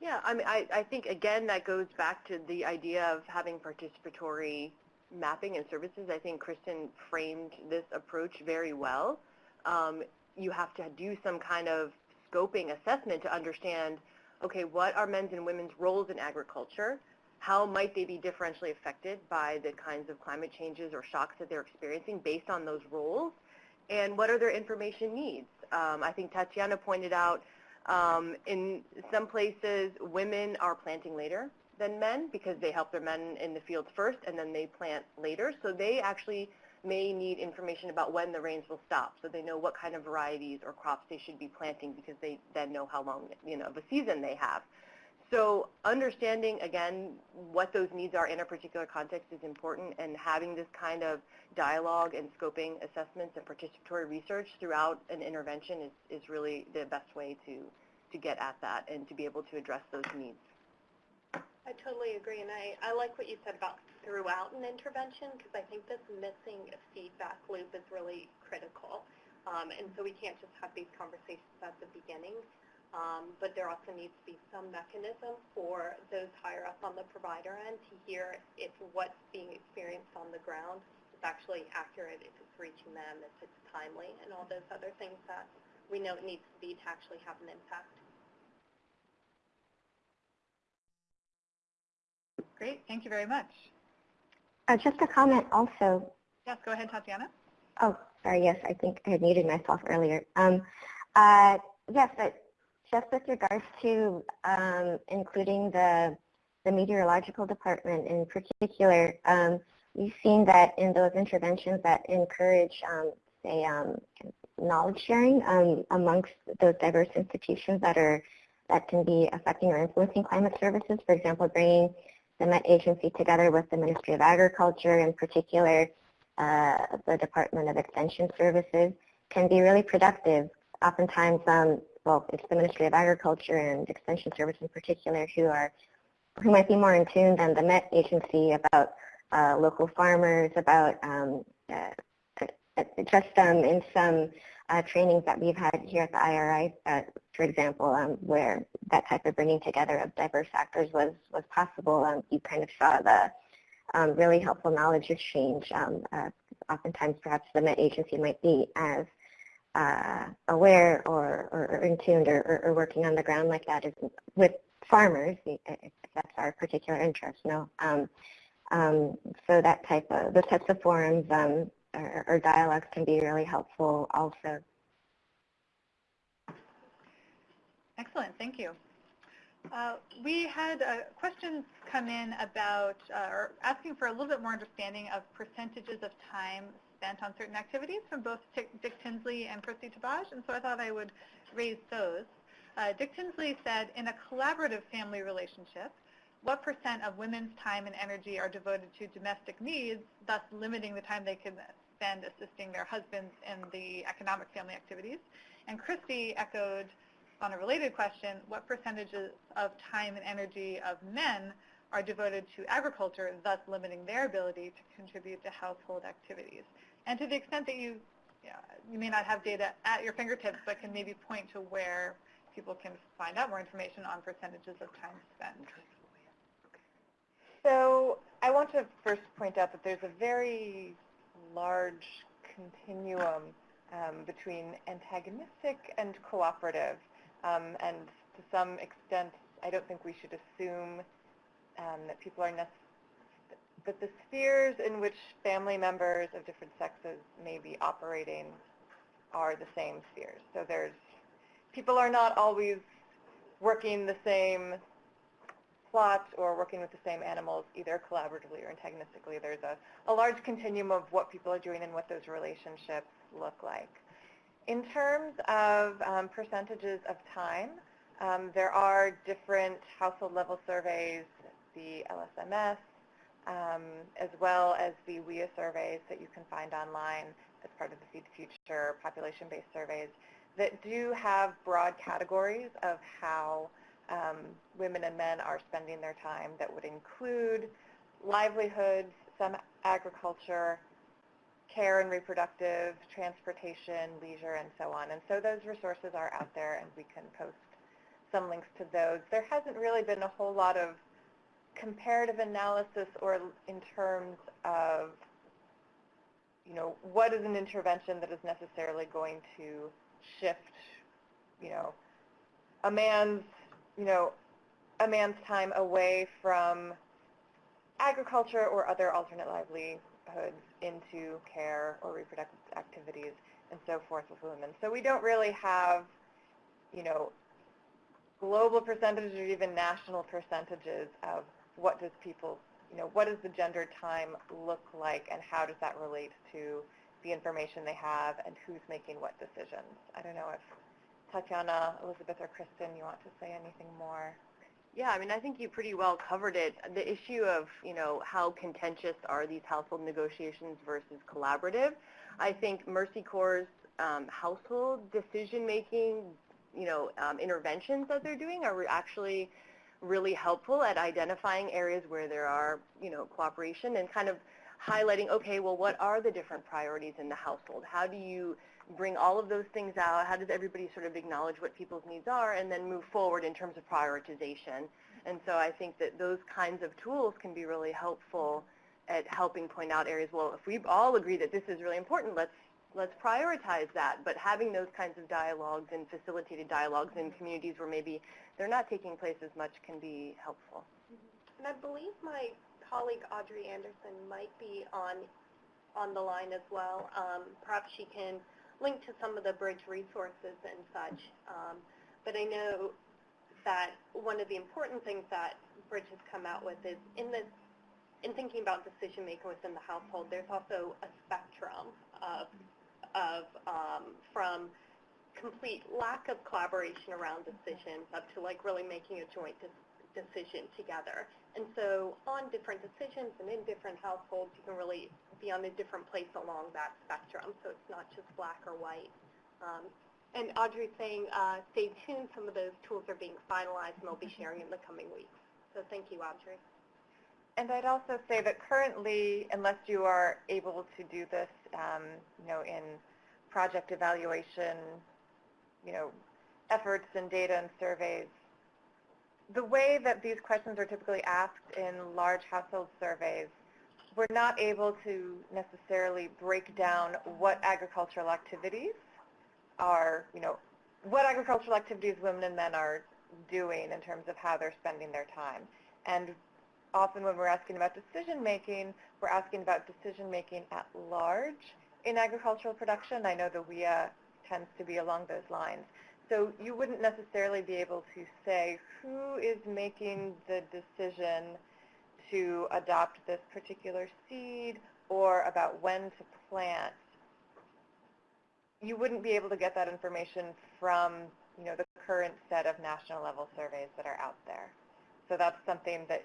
Yeah, I mean, I, I think, again, that goes back to the idea of having participatory mapping and services, I think Kristen framed this approach very well. Um, you have to do some kind of scoping assessment to understand, okay, what are men's and women's roles in agriculture? How might they be differentially affected by the kinds of climate changes or shocks that they're experiencing based on those roles? And what are their information needs? Um, I think Tatiana pointed out um, in some places women are planting later than men because they help their men in the fields first and then they plant later. So they actually may need information about when the rains will stop so they know what kind of varieties or crops they should be planting because they then know how long you know, of a season they have. So understanding, again, what those needs are in a particular context is important and having this kind of dialogue and scoping assessments and participatory research throughout an intervention is, is really the best way to, to get at that and to be able to address those needs. I totally agree, and I, I like what you said about throughout an intervention because I think this missing feedback loop is really critical. Um, and so we can't just have these conversations at the beginning, um, but there also needs to be some mechanism for those higher up on the provider end to hear if what's being experienced on the ground is actually accurate, if it's reaching them, if it's timely, and all those other things that we know it needs to be to actually have an impact. Great. Thank you very much. Uh, just a comment also. Yes, go ahead, Tatiana. Oh, sorry. Yes, I think I had muted myself earlier. Um, uh, yes, but just with regards to um, including the, the meteorological department in particular, um, we've seen that in those interventions that encourage, um, say, um, knowledge sharing um, amongst those diverse institutions that are that can be affecting or influencing climate services, for example, bringing the Met Agency together with the Ministry of Agriculture, in particular uh, the Department of Extension Services, can be really productive. Oftentimes, um, well, it's the Ministry of Agriculture and Extension Service in particular who are who might be more in tune than the Met Agency about uh, local farmers, about um, uh, just um, in some uh, trainings that we've had here at the IRI, uh, for example, um, where that type of bringing together of diverse actors was, was possible. Um, you kind of saw the um, really helpful knowledge exchange. Um, uh, oftentimes, perhaps the Met agency might be as uh, aware or, or, or in tuned or, or, working on the ground like that with farmers, if that's our particular interest, no. Um, um, so that type of, those types of forums um, or, or dialogues can be really helpful also. Excellent, thank you. Uh, we had uh, questions come in about, uh, or asking for a little bit more understanding of percentages of time spent on certain activities from both Dick Tinsley and Christy Tabaj, and so I thought I would raise those. Uh, Dick Tinsley said, in a collaborative family relationship, what percent of women's time and energy are devoted to domestic needs, thus limiting the time they can spend assisting their husbands in the economic family activities? And Christy echoed on a related question, what percentages of time and energy of men are devoted to agriculture, thus limiting their ability to contribute to household activities? And to the extent that you, you may not have data at your fingertips, but can maybe point to where people can find out more information on percentages of time spent. So I want to first point out that there's a very large continuum um, between antagonistic and cooperative. Um, and to some extent, I don't think we should assume um, that people are necessarily that the spheres in which family members of different sexes may be operating are the same spheres. So there's people are not always working the same plot or working with the same animals either collaboratively or antagonistically. There's a, a large continuum of what people are doing and what those relationships look like. In terms of um, percentages of time, um, there are different household level surveys, the LSMS, um, as well as the WEAI surveys that you can find online as part of the Feed the Future population-based surveys that do have broad categories of how um, women and men are spending their time that would include livelihoods, some agriculture, care and reproductive, transportation, leisure, and so on. And so those resources are out there, and we can post some links to those. There hasn't really been a whole lot of comparative analysis or in terms of, you know, what is an intervention that is necessarily going to shift, you know, a man's, you know, a man's time away from agriculture or other alternate livelihoods into care or reproductive activities and so forth with women. So we don't really have, you know, global percentages or even national percentages of what does people, you know, what does the gender time look like and how does that relate to the information they have and who's making what decisions. I don't know if Tatiana, Elizabeth, or Kristen, you want to say anything more? Yeah, I mean, I think you pretty well covered it. The issue of, you know, how contentious are these household negotiations versus collaborative. I think Mercy Corps' um, household decision-making, you know, um, interventions that they're doing are actually really helpful at identifying areas where there are, you know, cooperation and kind of highlighting, okay, well, what are the different priorities in the household? How do you bring all of those things out? How does everybody sort of acknowledge what people's needs are and then move forward in terms of prioritization? And so I think that those kinds of tools can be really helpful at helping point out areas, well, if we all agree that this is really important, let's let's prioritize that. But having those kinds of dialogues and facilitated dialogues in communities where maybe they're not taking place as much can be helpful. And I believe my colleague Audrey Anderson might be on on the line as well. Um, perhaps she can link to some of the bridge resources and such. Um, but I know that one of the important things that Bridge has come out with is in this in thinking about decision making within the household, there's also a spectrum of of um, from complete lack of collaboration around decisions up to like really making a joint de decision together. And so on different decisions and in different households, you can really be on a different place along that spectrum. So it's not just black or white. Um, and Audrey's saying, uh, stay tuned. Some of those tools are being finalized and they'll be sharing in the coming weeks. So thank you, Audrey. And I'd also say that currently, unless you are able to do this, um, you know, in project evaluation, you know, efforts and data and surveys, the way that these questions are typically asked in large household surveys, we're not able to necessarily break down what agricultural activities are, you know, what agricultural activities women and men are doing in terms of how they're spending their time. And often when we're asking about decision making, we're asking about decision making at large in agricultural production. I know the WEAI tends to be along those lines. So you wouldn't necessarily be able to say who is making the decision to adopt this particular seed or about when to plant. You wouldn't be able to get that information from you know, the current set of national level surveys that are out there. So that's something that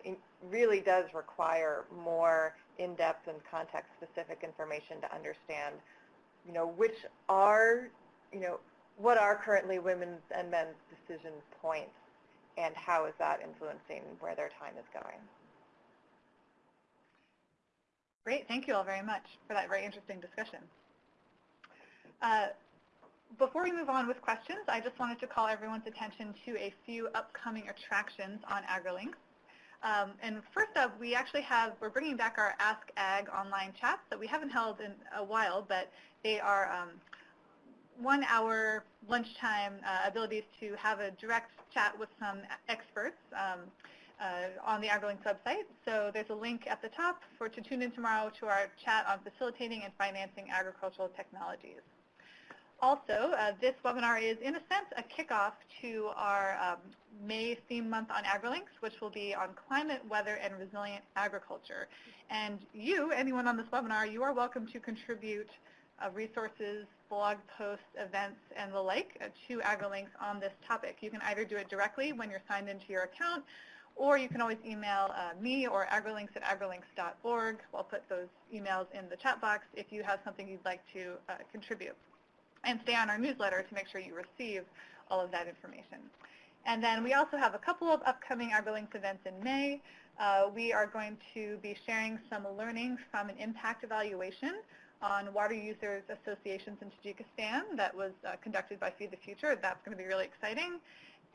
really does require more in-depth and context-specific information to understand, you know, which are, you know, what are currently women's and men's decision points and how is that influencing where their time is going. Great. Thank you all very much for that very interesting discussion. Uh, before we move on with questions, I just wanted to call everyone's attention to a few upcoming attractions on AgriLinks. Um, and first up, we actually have, we're bringing back our Ask Ag online chats that we haven't held in a while, but they are um, one hour lunchtime uh, abilities to have a direct chat with some experts um, uh, on the AgriLinks website. So there's a link at the top for to tune in tomorrow to our chat on facilitating and financing agricultural technologies. Also, uh, this webinar is, in a sense, a kickoff to our um, May theme month on AgriLinks, which will be on climate, weather, and resilient agriculture. And you, anyone on this webinar, you are welcome to contribute uh, resources, blog posts, events, and the like uh, to AgriLinks on this topic. You can either do it directly when you're signed into your account, or you can always email uh, me or agrilinks at agrilinks.org. I'll put those emails in the chat box if you have something you'd like to uh, contribute and stay on our newsletter to make sure you receive all of that information. And then we also have a couple of upcoming AgriLinks events in May. Uh, we are going to be sharing some learning from an impact evaluation on water users associations in Tajikistan that was uh, conducted by Feed the Future. That's going to be really exciting.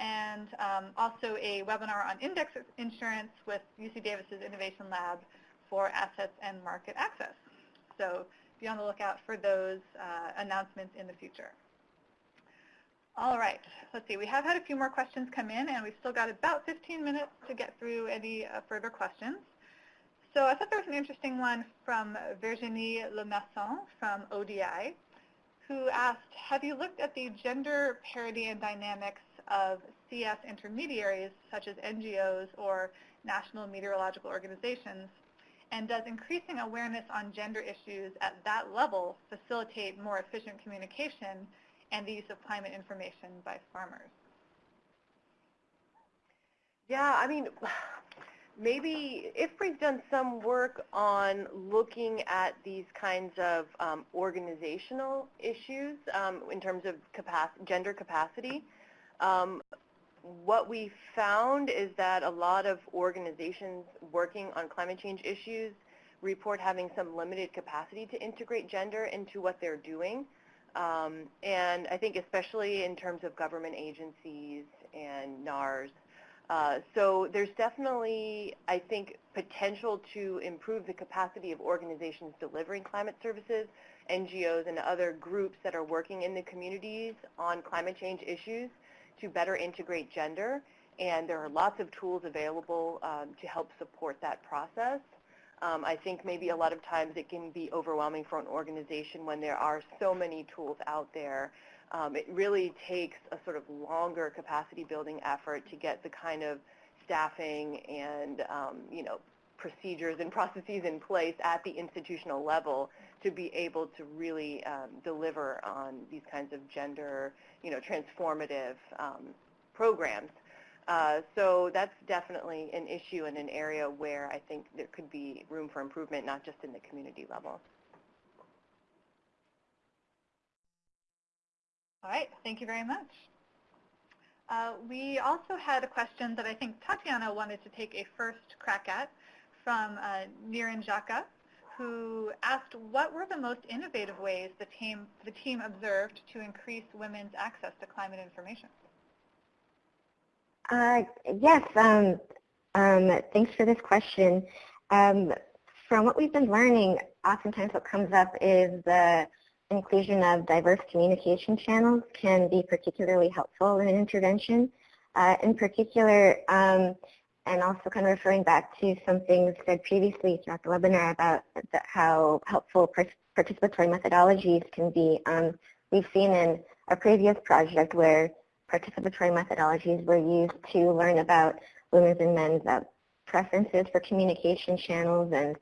And um, also a webinar on index insurance with UC Davis's Innovation Lab for assets and market access. So be on the lookout for those uh, announcements in the future. All right, let's see. We have had a few more questions come in, and we've still got about 15 minutes to get through any uh, further questions. So I thought there was an interesting one from Virginie Le Masson from ODI, who asked, have you looked at the gender parity and dynamics of CS intermediaries, such as NGOs or national meteorological organizations, and does increasing awareness on gender issues at that level facilitate more efficient communication and the use of climate information by farmers? Yeah, I mean, maybe IFPRI's done some work on looking at these kinds of um, organizational issues um, in terms of gender capacity. Um, what we found is that a lot of organizations working on climate change issues report having some limited capacity to integrate gender into what they're doing. Um, and I think especially in terms of government agencies and NARS. Uh, so there's definitely, I think, potential to improve the capacity of organizations delivering climate services, NGOs and other groups that are working in the communities on climate change issues to better integrate gender, and there are lots of tools available um, to help support that process. Um, I think maybe a lot of times it can be overwhelming for an organization when there are so many tools out there. Um, it really takes a sort of longer capacity building effort to get the kind of staffing and um, you know procedures and processes in place at the institutional level to be able to really um, deliver on these kinds of gender, you know, transformative um, programs. Uh, so that's definitely an issue and an area where I think there could be room for improvement, not just in the community level. All right, thank you very much. Uh, we also had a question that I think Tatiana wanted to take a first crack at from uh, Niran Jaka who asked what were the most innovative ways the team, the team observed to increase women's access to climate information. Uh, yes, um, um, thanks for this question. Um, from what we've been learning, oftentimes what comes up is the inclusion of diverse communication channels can be particularly helpful in an intervention. Uh, in particular, um, and also kind of referring back to some things said previously throughout the webinar about the, how helpful participatory methodologies can be. Um, we've seen in a previous project where participatory methodologies were used to learn about women's and men's uh, preferences for communication channels and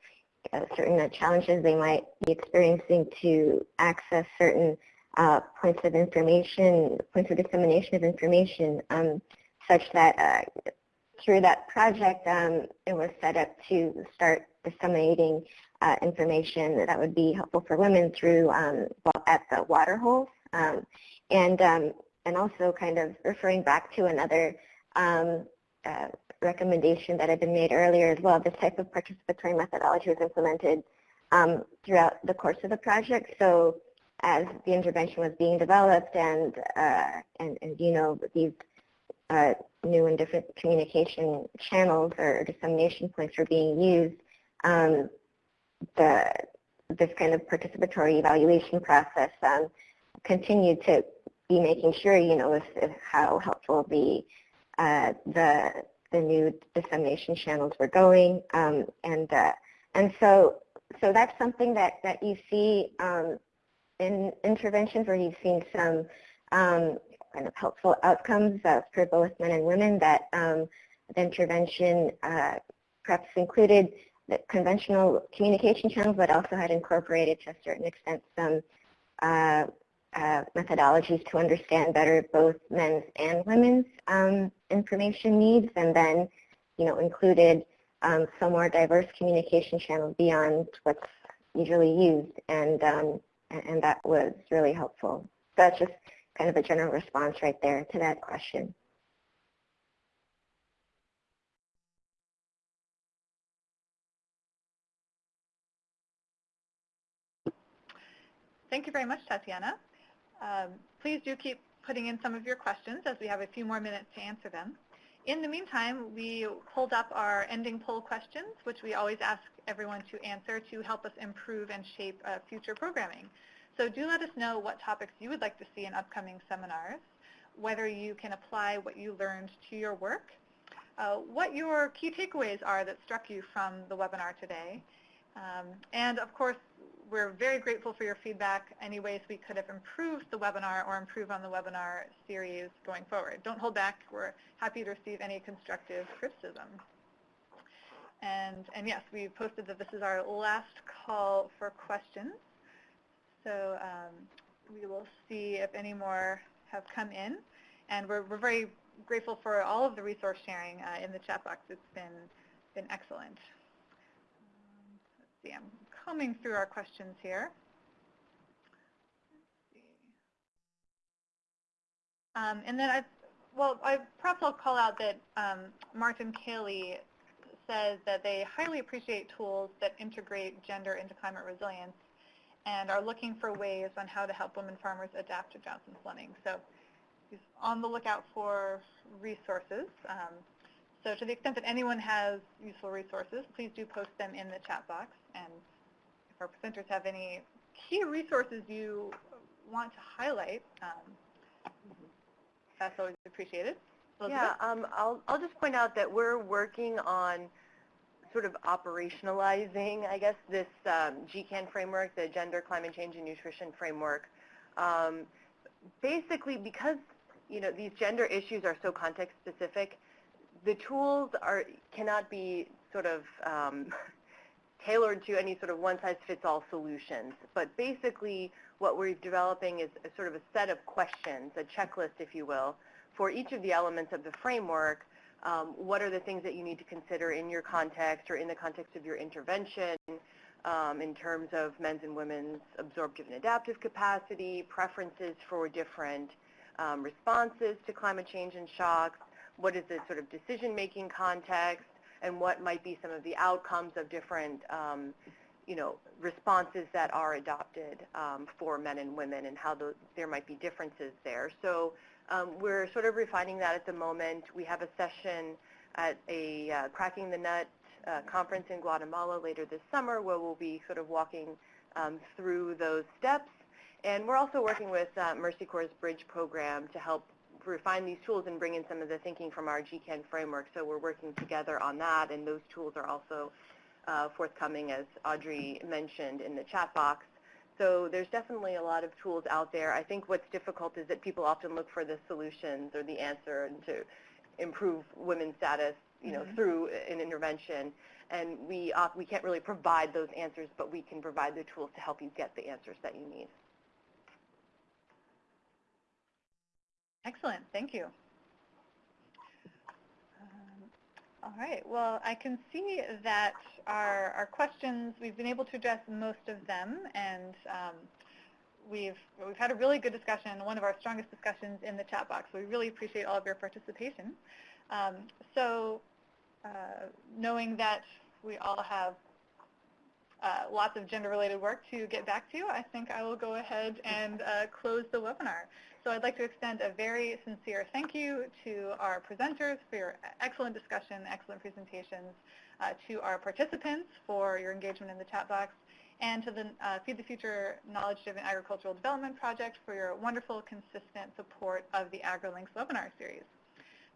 uh, certain uh, challenges they might be experiencing to access certain uh, points of information, points of dissemination of information, um, such that uh, through that project, um, it was set up to start disseminating uh, information that would be helpful for women through um, at the water holes, um, and um, and also kind of referring back to another um, uh, recommendation that had been made earlier as well. This type of participatory methodology was implemented um, throughout the course of the project. So as the intervention was being developed and, uh, and, and, you know, these uh, new and different communication channels or dissemination points were being used, um, the, this kind of participatory evaluation process um, continued to be making sure, you know, if, if how helpful the, uh, the, the new dissemination channels were going. Um, and, uh, and so, so that's something that, that you see um, in interventions where you've seen some um, kind of helpful outcomes uh, for both men and women that um, the intervention uh, perhaps included the conventional communication channels, but also had incorporated to a certain extent some uh, uh, methodologies to understand better both men's and women's um, information needs, and then, you know, included um, some more diverse communication channels beyond what's usually used. And um, and that was really helpful. So that's just kind of a general response right there to that question. Thank you very much, Tatiana. Um, please do keep putting in some of your questions as we have a few more minutes to answer them. In the meantime, we pulled up our ending poll questions, which we always ask everyone to answer to help us improve and shape uh, future programming. So do let us know what topics you would like to see in upcoming seminars, whether you can apply what you learned to your work, uh, what your key takeaways are that struck you from the webinar today, um, and of course, we're very grateful for your feedback, any ways we could have improved the webinar or improve on the webinar series going forward. Don't hold back. We're happy to receive any constructive criticism. And, and yes, we posted that this is our last call for questions. So um, we will see if any more have come in. And we're, we're very grateful for all of the resource sharing uh, in the chat box. It's been, been excellent. Um, let's see, I'm combing through our questions here. Um, and then I, well, I, perhaps I'll call out that um, Martin Cayley says that they highly appreciate tools that integrate gender into climate resilience and are looking for ways on how to help women farmers adapt to Johnson flooding. So he's on the lookout for resources. Um, so to the extent that anyone has useful resources, please do post them in the chat box. And our presenters have any key resources you want to highlight, um, that's always appreciated. Elizabeth? Yeah, um, I'll, I'll just point out that we're working on sort of operationalizing, I guess, this um, GCAN framework, the Gender, Climate Change, and Nutrition Framework. Um, basically, because you know these gender issues are so context specific, the tools are cannot be sort of um, tailored to any sort of one-size-fits-all solutions. But basically, what we're developing is a sort of a set of questions, a checklist, if you will, for each of the elements of the framework um, what are the things that you need to consider in your context or in the context of your intervention um, in terms of men's and women's absorptive and adaptive capacity, preferences for different um, responses to climate change and shocks, what is the sort of decision-making context, and what might be some of the outcomes of different um, you know, responses that are adopted um, for men and women and how those, there might be differences there. So um, we're sort of refining that at the moment. We have a session at a uh, Cracking the Nut uh, conference in Guatemala later this summer where we'll be sort of walking um, through those steps. And we're also working with uh, Mercy Corps' Bridge program to help refine these tools and bring in some of the thinking from our GCAN framework. So we're working together on that, and those tools are also uh, forthcoming, as Audrey mentioned in the chat box. So there's definitely a lot of tools out there. I think what's difficult is that people often look for the solutions or the answer and to improve women's status, you know, Mhm. through an intervention. And we, uh, we can't really provide those answers, but we can provide the tools to help you get the answers that you need. Excellent. Thank you. Um, All right. Well, I can see that our, our questions, we've been able to address most of them, and um, we've, we've had a really good discussion, one of our strongest discussions in the chat box. We really appreciate all of your participation. Um, so uh, knowing that we all have uh, lots of gender-related work to get back to, I think I will go ahead and uh, close the webinar. So I'd like to extend a very sincere thank you to our presenters for your excellent discussion, excellent presentations, uh, to our participants for your engagement in the chat box, and to the uh, Feed the Future Knowledge-Driven Agricultural Development Project for your wonderful, consistent support of the AgriLinks webinar series.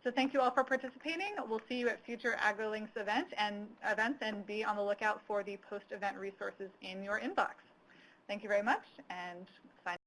So thank you all for participating. We'll see you at future AgriLinks event and events and be on the lookout for the post-event resources in your inbox. Thank you very much and sign